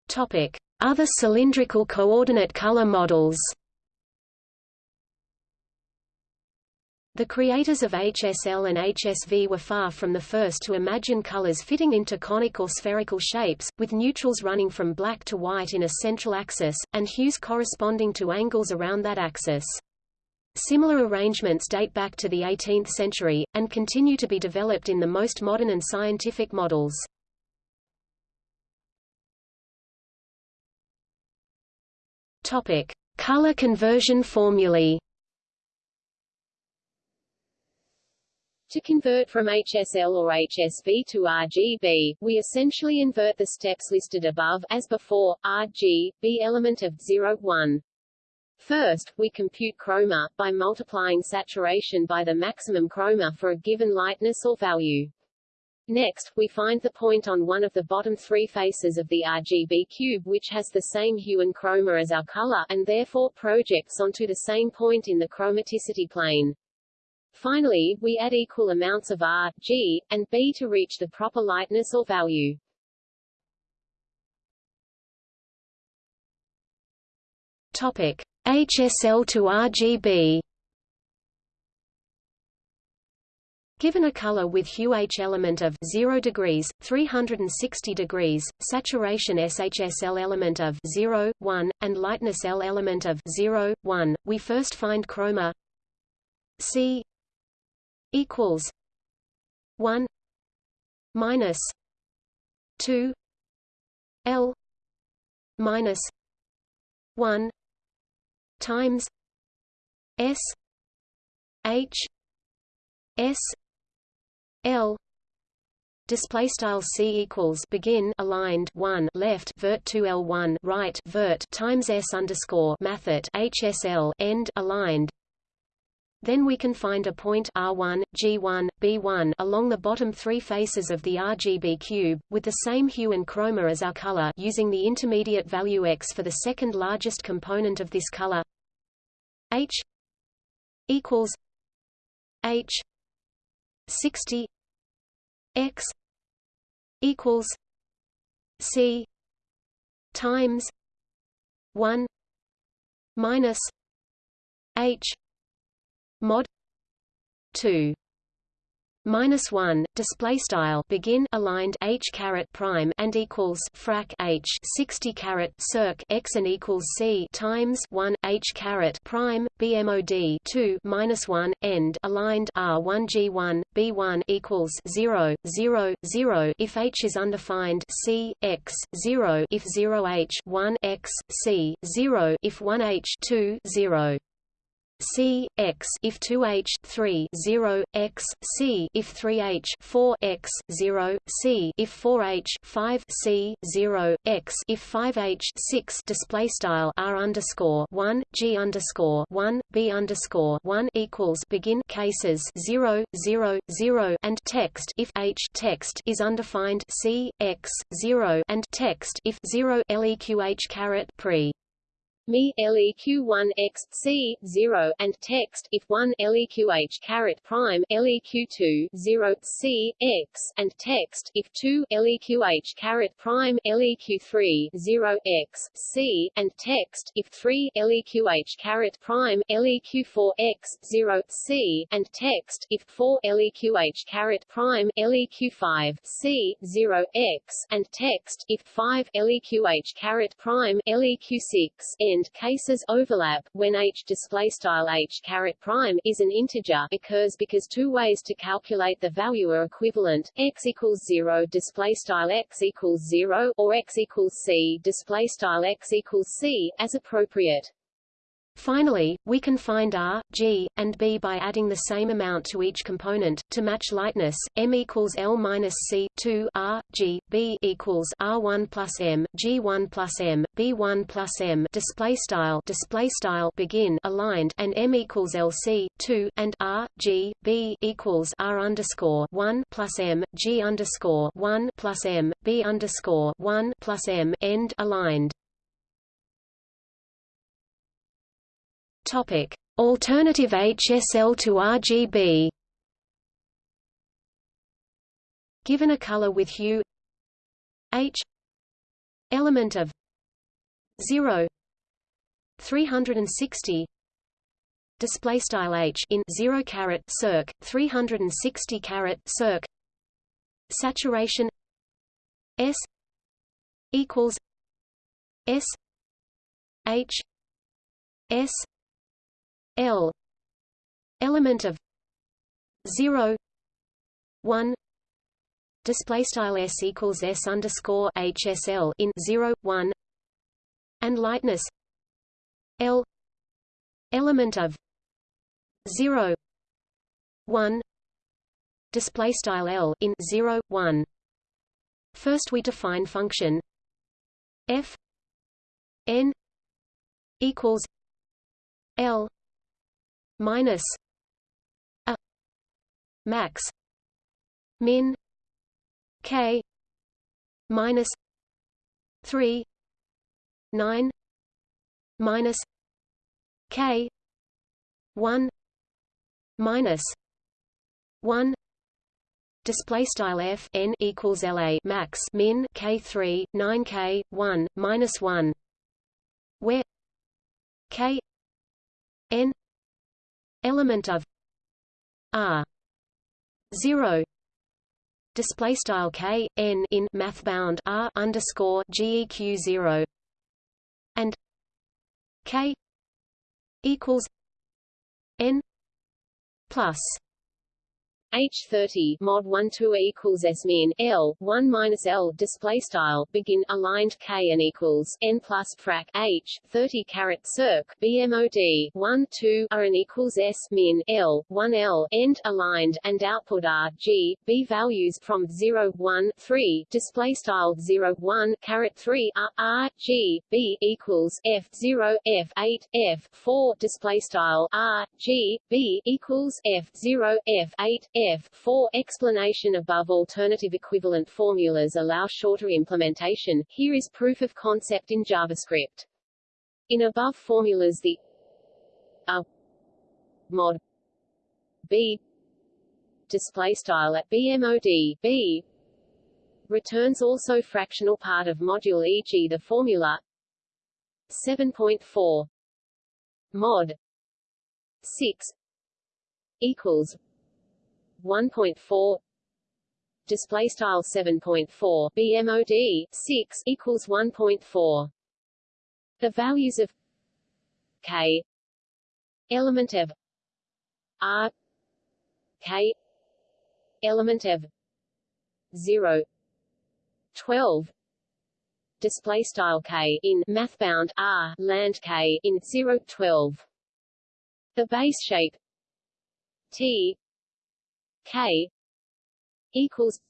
Topic. Other cylindrical coordinate color models The creators of HSL and HSV were far from the first to imagine colors fitting into conic or spherical shapes, with neutrals running from black to white in a central axis, and hues corresponding to angles around that axis. Similar arrangements date back to the 18th century, and continue to be developed in the most modern and scientific models. Color conversion formulae To convert from HSL or HSV to RGB, we essentially invert the steps listed above, as before, RGB element of 0, 1. First, we compute chroma, by multiplying saturation by the maximum chroma for a given lightness or value. Next, we find the point on one of the bottom three faces of the RGB cube which has the same hue and chroma as our color, and therefore projects onto the same point in the chromaticity plane. Finally, we add equal amounts of R, G, and B to reach the proper lightness or value. Topic: HSL to RGB. Given a color with hue H element of 0 degrees, 360 degrees, saturation SHSL element of 0, 1, and lightness L element of 0, 1, we first find chroma C equals one minus two L minus one times S H S L Display style c equals begin aligned one left vert two l one right vert times s underscore mathet hsl end aligned Then we can find a point R1, G1, B1 along the bottom three faces of the RGB cube, with the same hue and chroma as our color using the intermediate value x for the second largest component of this color. H equals H 60 x equals C times 1 minus H mod 2 minus 1 display style begin aligned h caret prime and equals frac h 60 caret circ x and equals c times 1 h caret prime bmod 2 minus 1 end aligned r1 g1 b1 equals 0 0 0 if h is undefined c x 0 if 0 h 1 x c 0 if 1 h 2 0 C x if 2h 3 0 x c if 3h 4 x 0 c if 4h 5 c 0 x if 5h 6 display style r underscore 1 g underscore 1 b underscore 1 equals begin cases 0 0 0 and text if h text is undefined c x 0 and text if 0 leqh caret pre me leq 1 x c 0 and text if 1 leqh caret prime leq 2 0 c x and text if 2 leqh caret prime leq 3 0 x c and text if 3 leqh caret prime leq 4 x 0 c and text if 4 leqh caret prime leq 5 c 0 x and text if 5 leqh caret prime leq 6 n end cases overlap when h display style h caret prime is an integer occurs because two ways to calculate the value are equivalent x equals 0 display style x equals 0 or x equals c display style x equals c as appropriate Finally, we can find R, G, and B by adding the same amount to each component to match lightness. M equals L minus C 2 R, G, B equals R1 plus M, G1 plus M, B1 plus M. Display style display style begin aligned and M equals LC 2 and R, G, B equals R underscore 1 plus M, G underscore 1 plus M, B underscore 1 plus M end aligned. Topic: Alternative HSL to RGB. Given a color with hue. H. Element of. 0 360 display style H in 0 caret circ 360 caret circ. Saturation. S. Equals. S. H. S L. Element of 0 1 display style s equals s underscore hsl in 0 1 and lightness L element of 0 1 display style L in 0 1 first we define function f n equals L minus a max min k minus 3 9 minus k 1 minus 1 display style f n equals la max min k 3 9 k 1 minus 1 where k n element of r 0 display style k n in math bound r underscore geq 0 and k equals n plus H thirty mod one two equals S min L one minus L display style begin aligned K and equals N plus frac H thirty caret circ BMOD one two R and equals S min L one L end aligned and output R G B values from zero one three display style zero one caret three R R G B equals F zero F eight F four display style R G B equals F zero F eight F 4 explanation above alternative equivalent formulas allow shorter implementation. Here is proof of concept in JavaScript. In above formulas the a mod b display style at bmod b returns also fractional part of module e.g. the formula 7.4 mod 6 equals 1.4 display style 7.4 bmod 6 equals 1.4 the values of k. Element of r. K. Element of 0 12 display style k in mathbound r land k in 0 12 the base shape t K equals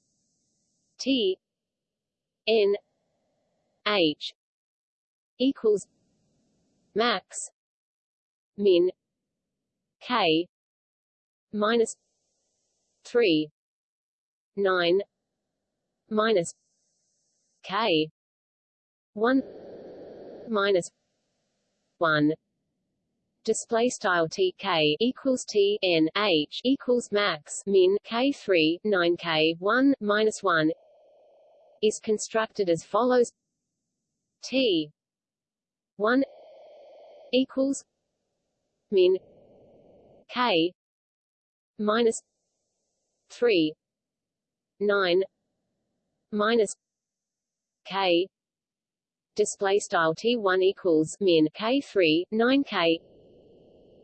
T N H equals max min K minus three nine minus K one minus one display style tk equals t n h equals max min k 3 9 k 1 minus 1 is constructed as follows. T 1 equals min k minus 3 9 minus k display style t1 equals min k3 9k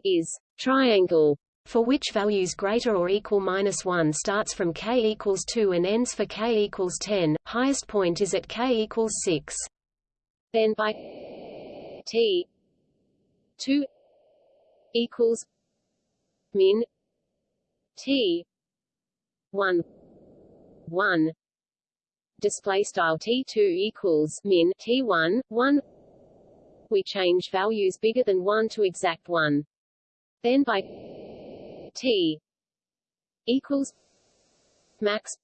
is triangle for which values greater or equal minus 1 starts from k equals 2 and ends for k equals 10, highest point is at k equals 6. Then by t 2 equals min t 1 1 display style t2 equals min t1 1 we change values bigger than 1 to exact 1 then by t equals max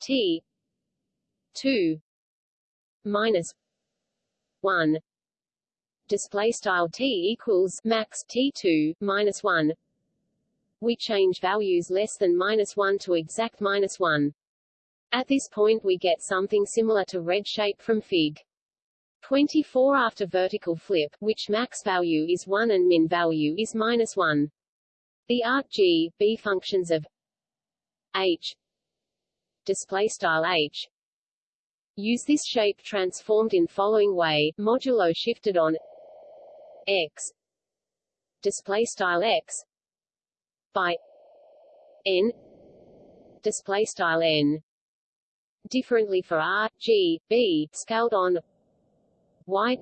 t 2 minus 1 display style t equals max t2 minus 1 we change values less than minus 1 to exact minus 1 at this point we get something similar to red shape from fig 24 after vertical flip, which max value is 1 and min value is minus 1. The arc g, b functions of h display style h use this shape transformed in following way modulo shifted on x display style x by n display style n differently for r g b scaled on y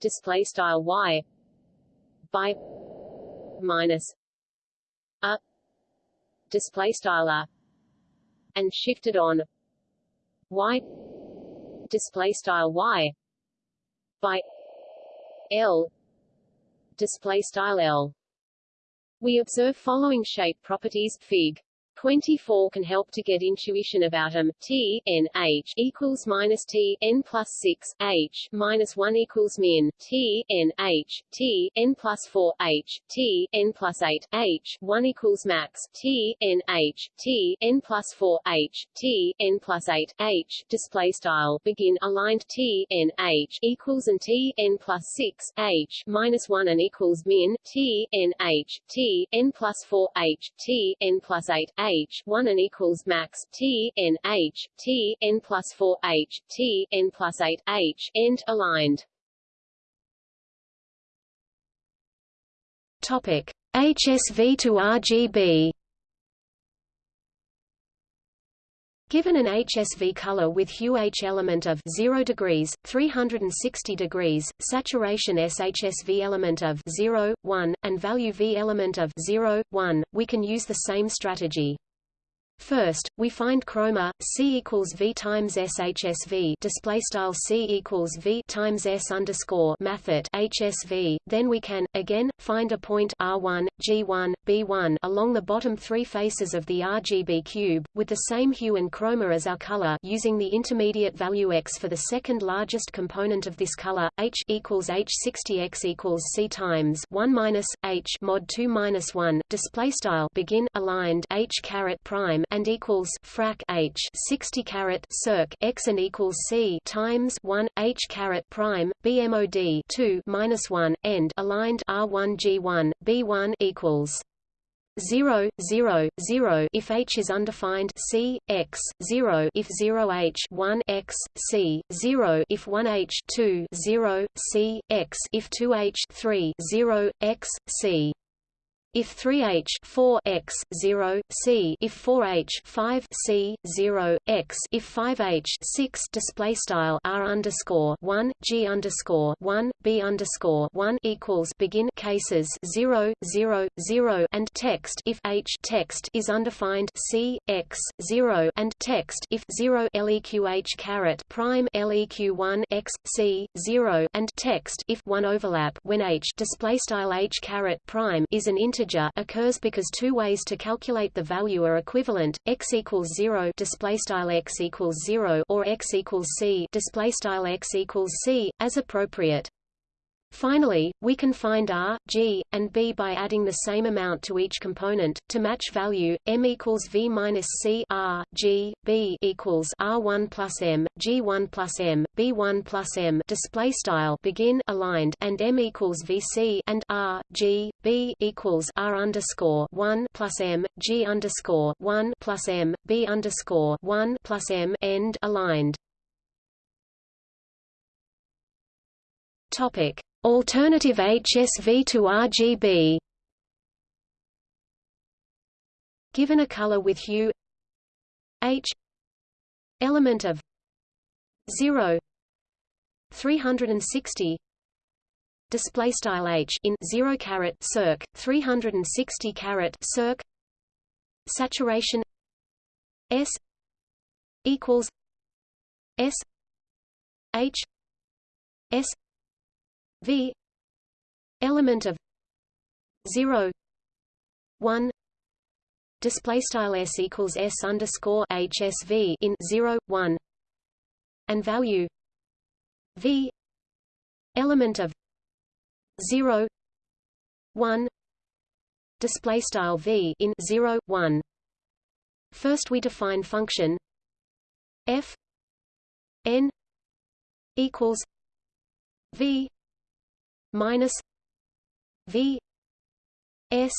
display style y by minus a display style a and shifted on y display style y by l display style l. We observe following shape properties fig 24 can help to get intuition about them. T n h equals minus T n plus 6 h minus 1 equals min. T n h T n plus 4 h T n plus 8 h 1 equals max. T n h T n plus 4 h T n plus 8 h display style. Begin aligned. T n h equals and T n plus 6 h minus 1 and equals min. T n h T n plus 4 h T n plus 8 h h 1 and equals max t n h t n plus 4 h t n plus 8 h end aligned. Topic HSV to RGB Given an HSV color with hue H element of 0 degrees, 360 degrees, saturation SHSV element of 0, 1, and value V element of 0, 1, we can use the same strategy. First, we find chroma C equals V times SHSV display style C equals V times S underscore mathet HSV. Then we can again find a point R1, G1, B1 along the bottom three faces of the RGB cube with the same hue and chroma as our color using the intermediate value X for the second largest component of this color H equals H60 X equals C times 1 minus H mod 2 minus 1 display style begin aligned H caret prime and equals frac h 60 caret circ x and equals c times 1 h caret prime bmod 2 minus 1 end aligned r1 g1 b1 equals 0, 0, 0 if h is undefined c, x, 0 if 0 h 1 x, c, 0 if 1 h 2 0, c, x if 2 h 3 0, x, c. If 3h 4 x 0 c if 4h 5 c 0 x if 5h 6 display style r underscore 1 g underscore 1 b underscore 1 equals begin cases 0 0 0 and text if h text is undefined c x 0 and text if 0 leq h caret prime leq 1 x c 0 and text if 1 overlap when h display style h caret prime is an integer integer occurs because two ways to calculate the value are equivalent: x equals 0 display style x equals 0 or x equals c display style x equals c as appropriate. Finally, we can find R, G, and B by adding the same amount to each component. To match value, M equals V minus C R, G, B equals R1 plus M, G1 plus M, B1 plus M display style begin aligned and M equals VC and R, G, B equals R underscore 1 plus M, G underscore 1 plus M, B underscore 1 plus M end aligned. Topic Alternative HSV to RGB Given a color with hue. H. Element of. 0 360 display style H in 0 caret circ 360 caret circ. Saturation. S. Equals. S. H. S V element of 0 1 display style s equals s underscore hsv in 0 1 and value v element of 0 1 display style v in 0 1 first we define function f n equals v minus V S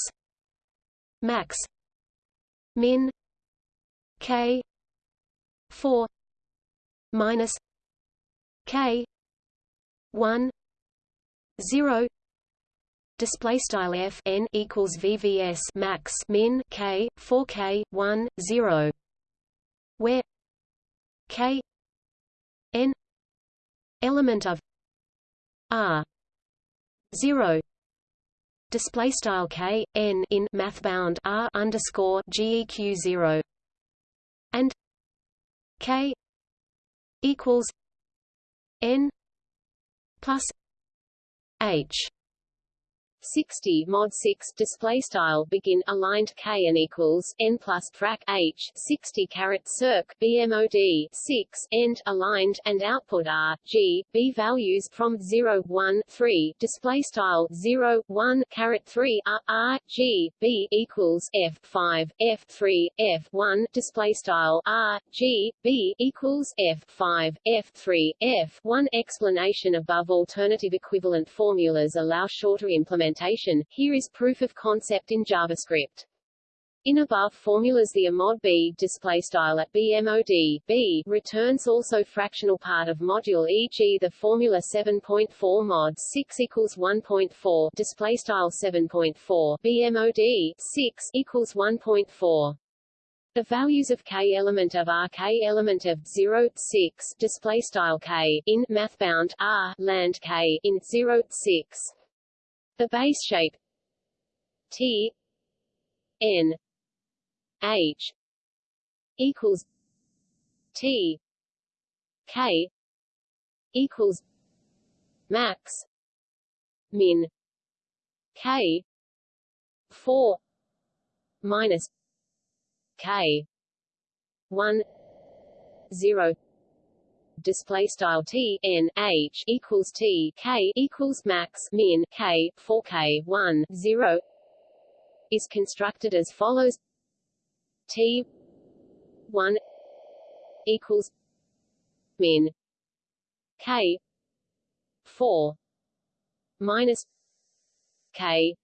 max min K four minus K one zero display style f n equals vvs max min k 4 k 1 0 where k n element of r 0 display style k n in math bound r underscore geq 0 and k equals n plus h 60 mod 6 display style begin aligned k and equals n plus frac h 60 caret circ bmod 6 end aligned and output r g b values from 0 1 3 display style 0 1 caret 3 r r g b equals f 5 f 3 f 1 display style r g b equals f 5 f 3 f 1 explanation above alternative equivalent formulas allow shorter implementation implementation, here is proof of concept in JavaScript. In above formulas the mod b display style at bmod b returns also fractional part of module e.g. the formula 7.4 mod 6 equals 1.4 display style 7.4 bmod 6 equals 1.4 The values of k element of r k element of 0, 6 display style k in mathbound r land k in 0, 6. The base shape. T n h equals t k equals max min k 4 minus k 1 0 display style t n h equals t k equals max min k 4 k 1 0 is constructed as follows. T 1 equals min k 4 minus k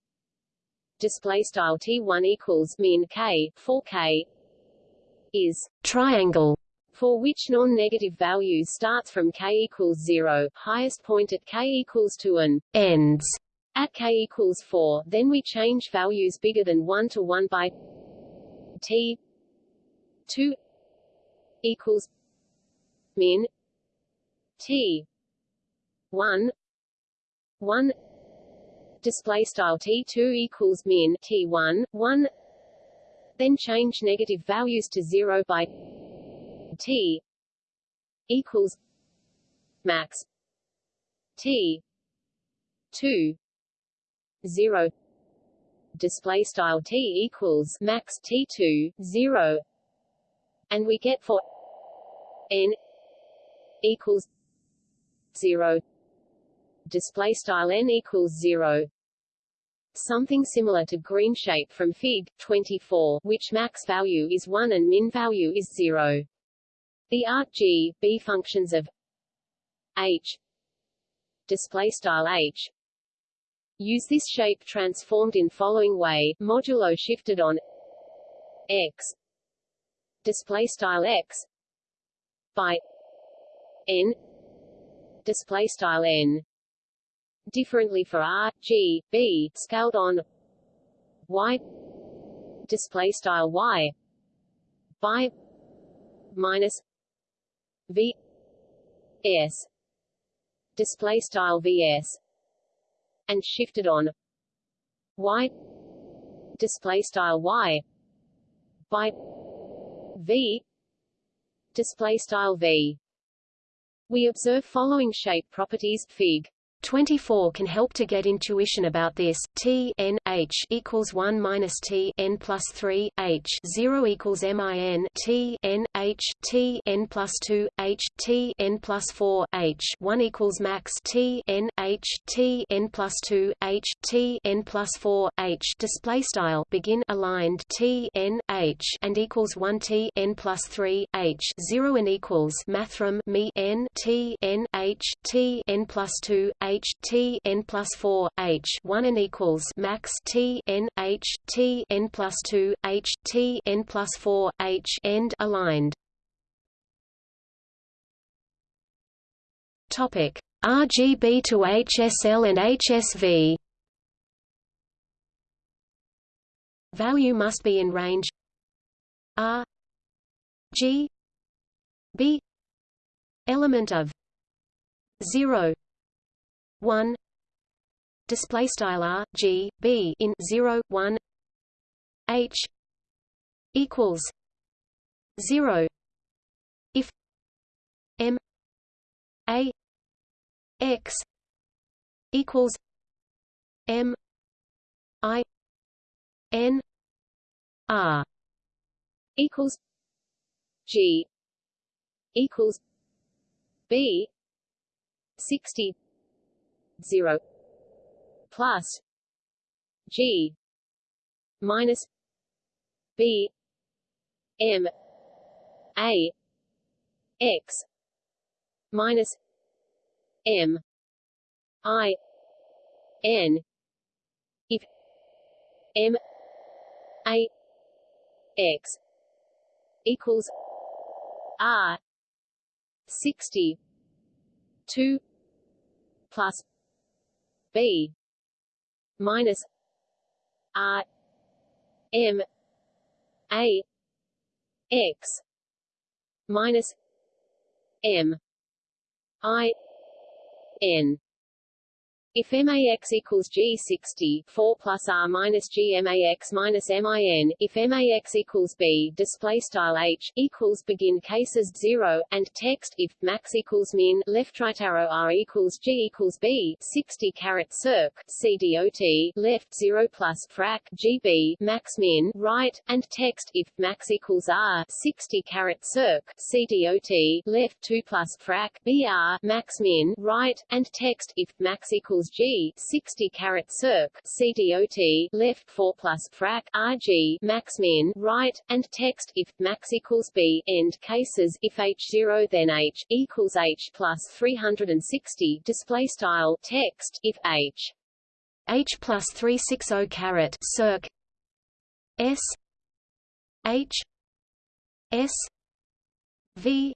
display style t1 equals min k 4k is triangle for which non-negative value starts from k equals 0 highest point at k equals 2 and ends at k equals 4 then we change values bigger than 1 to 1 by t 2 equals min t 1 1 display style t2 equals min t1 1 then change negative values to 0 by t equals max t 2 0 display style t equals max t2 0 and we get for n equals 0 display style n equals 0 something similar to green shape from fig 24 which max value is 1 and min value is 0 the r g b functions of h display style h. Use this shape transformed in following way. Modulo shifted on x display style x by n display style n. Differently for r g b scaled on y display style y by minus v s display style vs and shifted on y display style y by v display style v. We observe following shape properties fig 24 can help to get intuition about this. T n h equals 1 minus T n plus 3 h 0 equals min T n h T n plus 2 h T n plus 4 h 1 equals max T n h T n plus 2 h T n plus 4 h display style begin aligned T n h and equals 1 T n plus 3 h 0 and equals mathrm me n T n h T n plus 2 h t n plus 4 h 1 and equals max t n h t n plus 2 h t n plus 4 h end aligned. Topic RGB to HSL and HSV. Value must be in range R G B element of 0 1 display style r g b in 0 1 h equals 0 if m a x equals m i n r equals g equals b 60 0 plus G minus B M A X minus M I N if M A X equals R sixty two plus B minus R M A x minus m i n if MAX equals G60, 4 plus R minus G MAX minus MIN, if MAX equals B, display style H, equals begin cases 0, and text, if max equals min, left right arrow R equals G equals B, 60 caret circ, CDOT, left 0 plus frac, GB, max min, right, and text, if max equals R, 60 caret circ, CDOT, left 2 plus frac, BR, max min, right, and text, if max equals equals G 60 caret circ CDOT left 4 plus frac RG max min right and text if max equals B end cases if H0 then H equals H plus 360 display style text if H. H plus 360 caret circ S H S V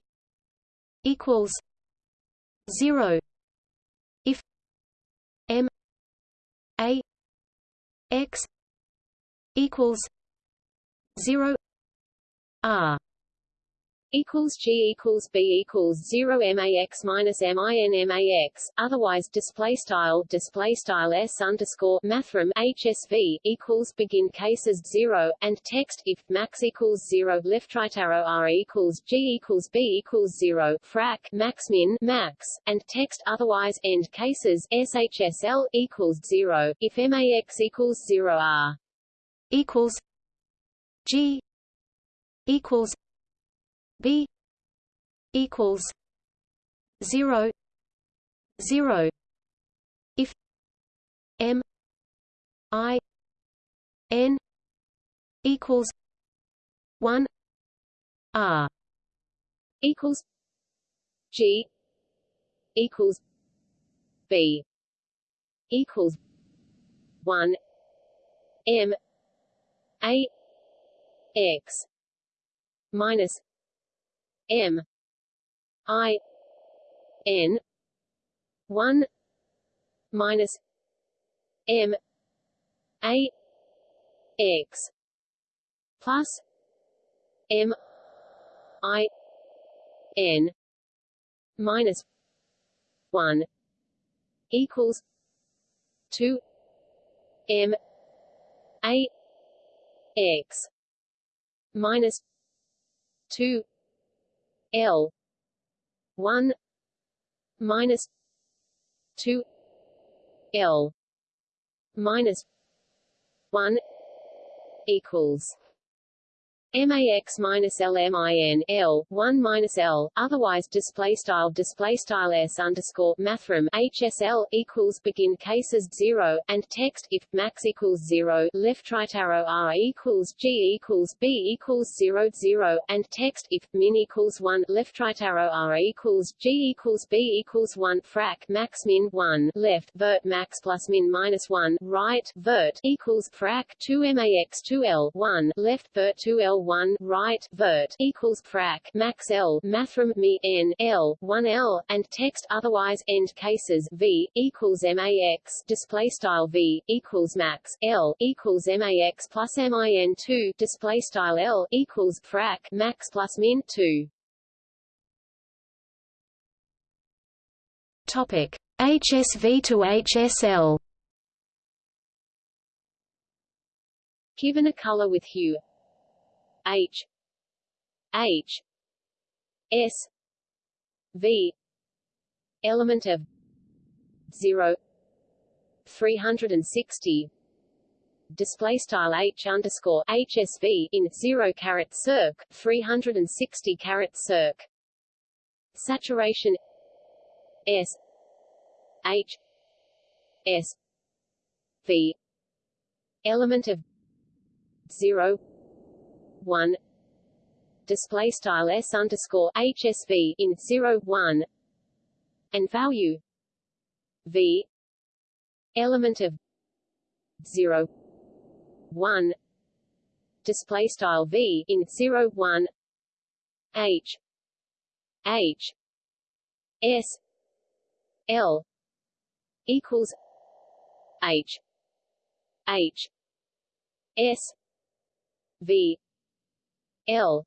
equals 0 a x equals 0 r equals G equals B equals zero MAX minus MIN MAX, otherwise display style display style S underscore mathrm HSV equals begin cases zero and text if max equals zero left right arrow R equals G equals B equals zero frac max min max and text otherwise end cases SHSL equals zero if MAX equals zero R equals G equals B equals zero zero. If M I N equals one R equals G equals B equals one M A X minus M. I. N. one minus M. A. X. plus M. I. N. minus one equals two M. A. X. minus two L. one minus two L minus one equals MAX minus L MIN L one minus L otherwise display style display style S underscore mathrm HSL equals begin cases zero and text if max equals zero left right arrow R equals G equals B equals zero zero and text if min equals one left right arrow R equals G equals B equals one frac max min one left vert max plus min minus one right vert equals frac two MAX two L one left vert two L 1 right vert equals frac max L mathrm me n L 1 L and text otherwise end cases V equals MAX display style V equals max L equals MAX plus MIN 2 display style L equals frac max plus min 2 Topic. HSV to HSL Given a color with hue H. H. S. V. Element of 0 360 display style H underscore HSV in 0 caret circ 360 caret circ. Saturation S. H. S. V. Element of 0 one display style s underscore hsv in zero one and value v element of zero one display style v in zero one h h s l equals h h s v L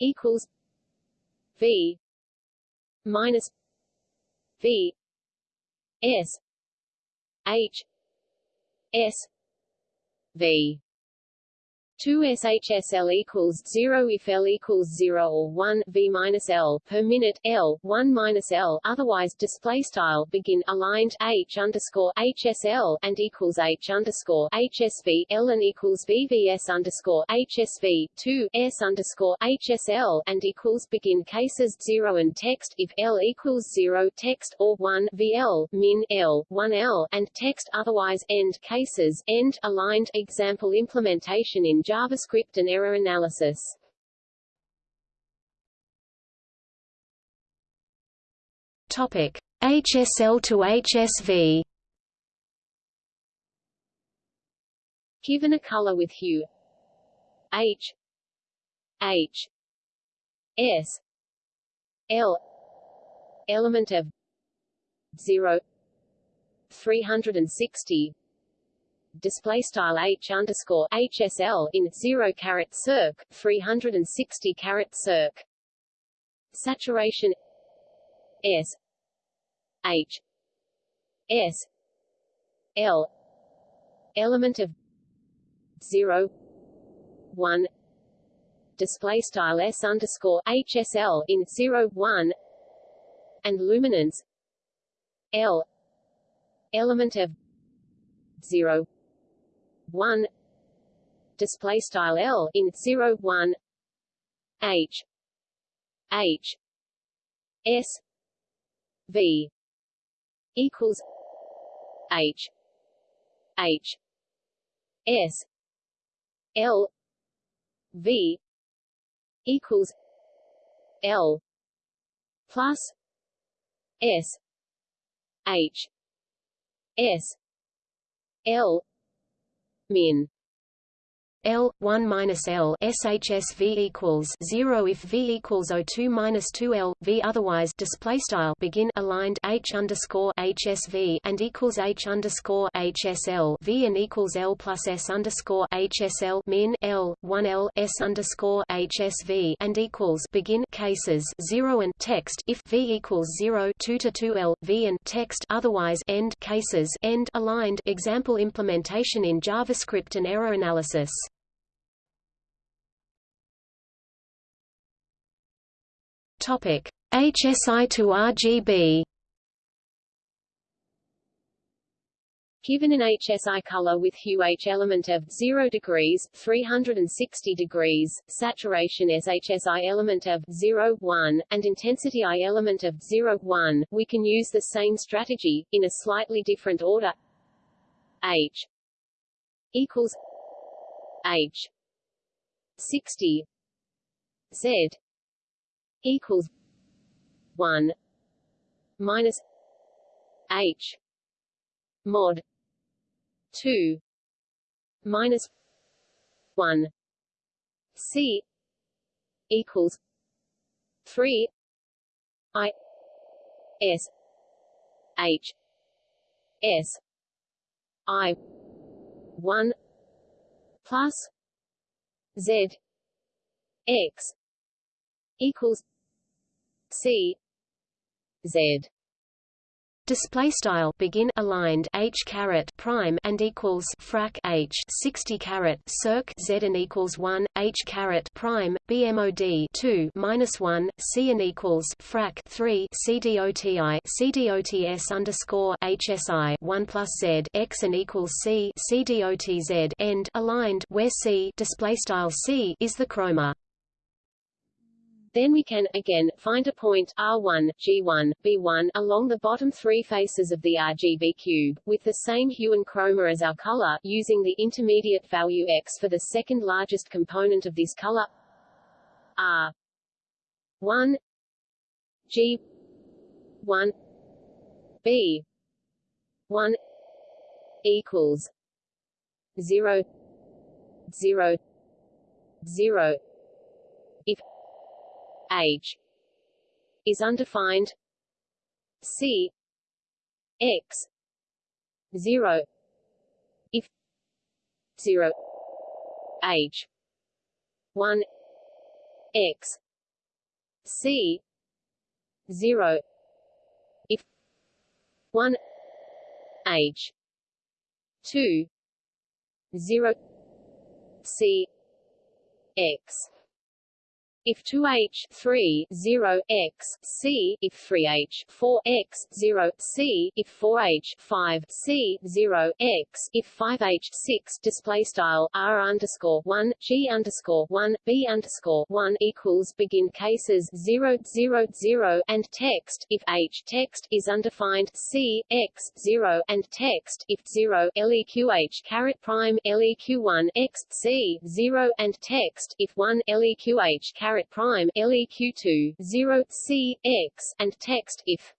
equals V minus V S H S V 2 SHSL equals 0 if L equals 0 or 1 V minus L per minute L 1 minus L otherwise display style begin aligned H underscore HSL and equals H underscore HSV L and equals VVS underscore HSV 2 S underscore HSL and equals begin cases 0 and text if L equals 0 text or 1 VL min L 1 L and text otherwise end cases end aligned example implementation in JavaScript and error analysis. Topic: HSL to HSV. Given a color with hue. H. H. S. L. Element of 0 360 display style h underscore hsl in zero caret circ 360 caret circ. Saturation s h s l element of 0 1 display style s underscore hsl in 0 1 and luminance l element of 0 1 display style L in 0 1 H H S V equals H H S L V equals L plus S H S L min L 1 minus L SHS V equals 0 if V equals 02 minus 2 L V otherwise display style begin aligned H underscore HSV and equals H underscore HSL V and equals L plus S underscore HSL min L 1 L S underscore HSV and equals begin cases 0 and text if V equals 0 2 to 2 L V and text otherwise end cases end aligned. Example implementation in JavaScript and error analysis Topic: HSI to RGB. Given an HSI color with hue H element of 0 degrees 360 degrees, saturation SHSI element of 0 1, and intensity I element of 0 1, we can use the same strategy, in a slightly different order. H equals H 60 Z equals one minus H mod two minus one C equals three I S H S I one plus Z X equals C Z. Display style begin aligned h caret prime and equals frac h 60 caret circ z and equals 1 h caret prime bmod 2 minus 1 c and equals frac 3 cdoti cdots underscore hsi 1 plus z x and equals c cdotz end aligned where c display style c is the chroma then we can, again, find a point R1, G1, B1 along the bottom three faces of the RGB cube, with the same hue and chroma as our color, using the intermediate value X for the second largest component of this color. R1 G1 B1 equals 0 0 0 H is undefined. C x 0 if 0 H. 1 x c 0 if 1 h 2 0 c x if 2h 3 0 x c if 3h 4 x 0 c if 4h 5 c 0 x if 5h 6 display style r underscore 1 g underscore 1 b underscore 1 equals begin cases 0 0 0 and text if h text is undefined c x 0 and text if 0 leqh caret prime leq 1 x c 0 and text if 1 leqh caret caret prime leq2 0 c x and text if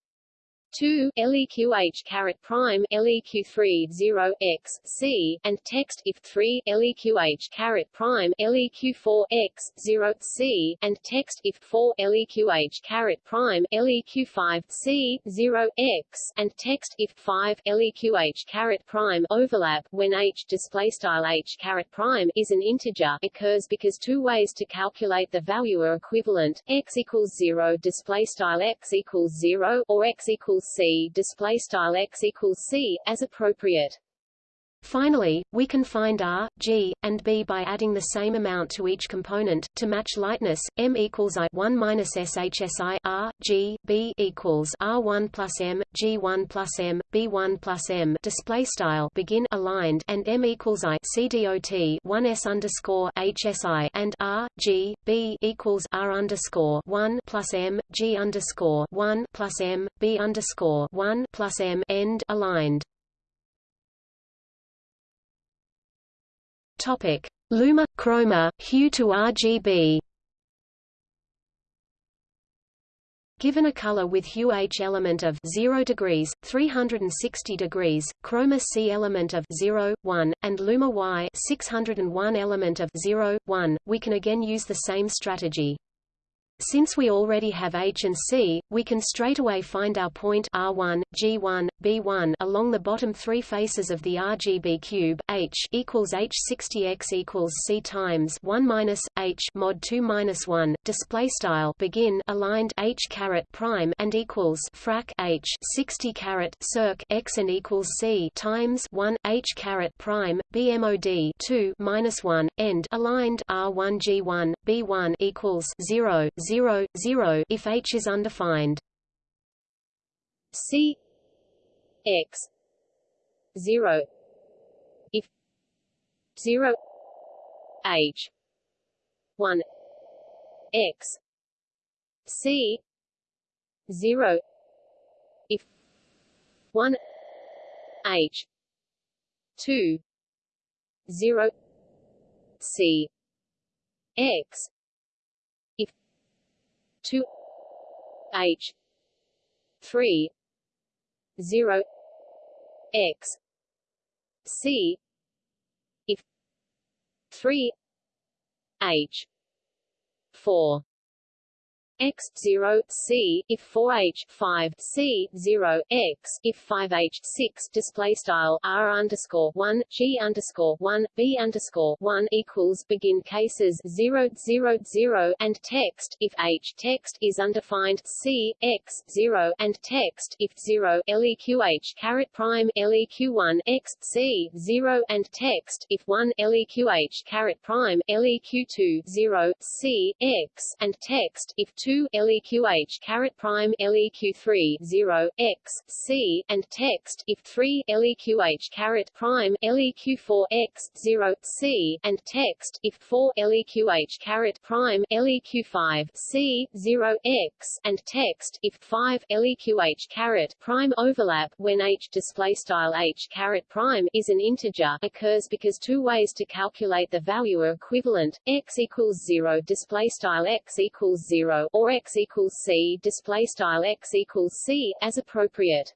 2 leqh caret prime leq3 0 x c and text if 3 leqh caret prime leq4 x 0 c and text if 4 leqh caret prime leq5 c 0 x and text if 5 leqh caret prime overlap. When h display style h caret prime is an integer occurs because two ways to calculate the value are equivalent. X equals 0 display style x equals 0 or x equals c display style x equals c as appropriate. Finally, we can find R, G, and B by adding the same amount to each component. To match lightness, M equals I 1 minus SHSI R, G, B equals R1 plus M, G1 plus M, B1 plus M. Display style begin aligned and M equals I CDOT 1 S underscore HSI and R, G, B equals R underscore 1 plus M, G underscore 1 plus M, B underscore 1 plus M end aligned. Topic: Luma chroma hue to RGB. Given a color with hue H element of 0 degrees, 360 degrees, chroma C element of 0, 1, and luma Y 601 element of 0, 1, we can again use the same strategy. Since we already have H and C, we can straightaway find our point R1, G1, B1 along the bottom three faces of the RGB cube. H equals H60x equals C times 1 minus H mod 2 minus 1. Display style begin aligned H caret prime and equals frac H 60 caret circ X and equals C times 1 H caret prime BMOD 2 minus 1 end aligned R1 G1 B1 equals 0 0, 0 if H is undefined. C X 0 if 0 H 1 X C 0 if 1 H 2 0 C X 2 H 3 0 X C if 3 H 4 x 0 c if 4h 5 c 0 x if 5h 6 display style r underscore 1 g underscore 1 b underscore 1 equals begin cases 0 0 0 and text if h text is undefined c x 0 and text if 0 leqh caret prime leq 1 x c 0 and text if 1 leqh caret prime leq 2 0 c x and text if 2 leqh caret prime leq 3 0 x c and text if 3 leqh caret prime leq 4 x 0 c and text if 4 leqh caret prime leq 5 c 0 x and text if 5 leqh caret prime overlap. When h display style h caret prime is an integer occurs because two ways to calculate the value are equivalent. X equals 0 display style x equals 0 or x equals c display style x equals c as appropriate.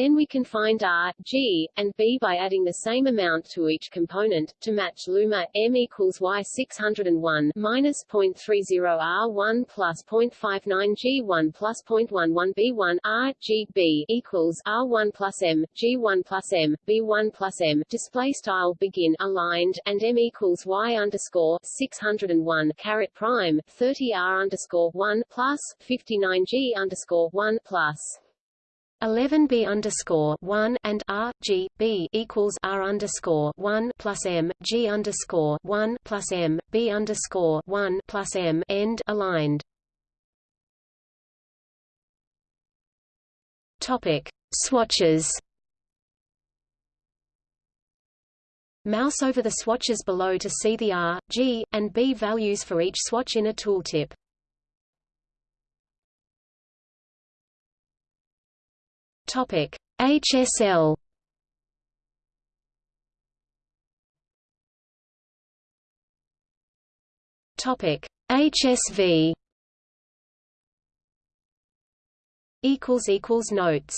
Then we can find R, G, and B by adding the same amount to each component. To match Luma, M equals Y 601 minus 0.30 R1 plus 0.59 G1 plus 0.11 B1 R, G, B equals R1 plus M, G1 plus M, B1 plus M. Display style begin aligned and M equals Y underscore 601 caret prime 30 R underscore 1 plus 59 G underscore 1 plus 11 b underscore 1 and r g b equals r underscore 1 plus m g underscore 1 plus m b underscore 1 plus m end aligned. Topic swatches. Mouse over the swatches below to see the R, G, and B values for each swatch in a tooltip. Topic. HSL Topic. HSV equals equals notes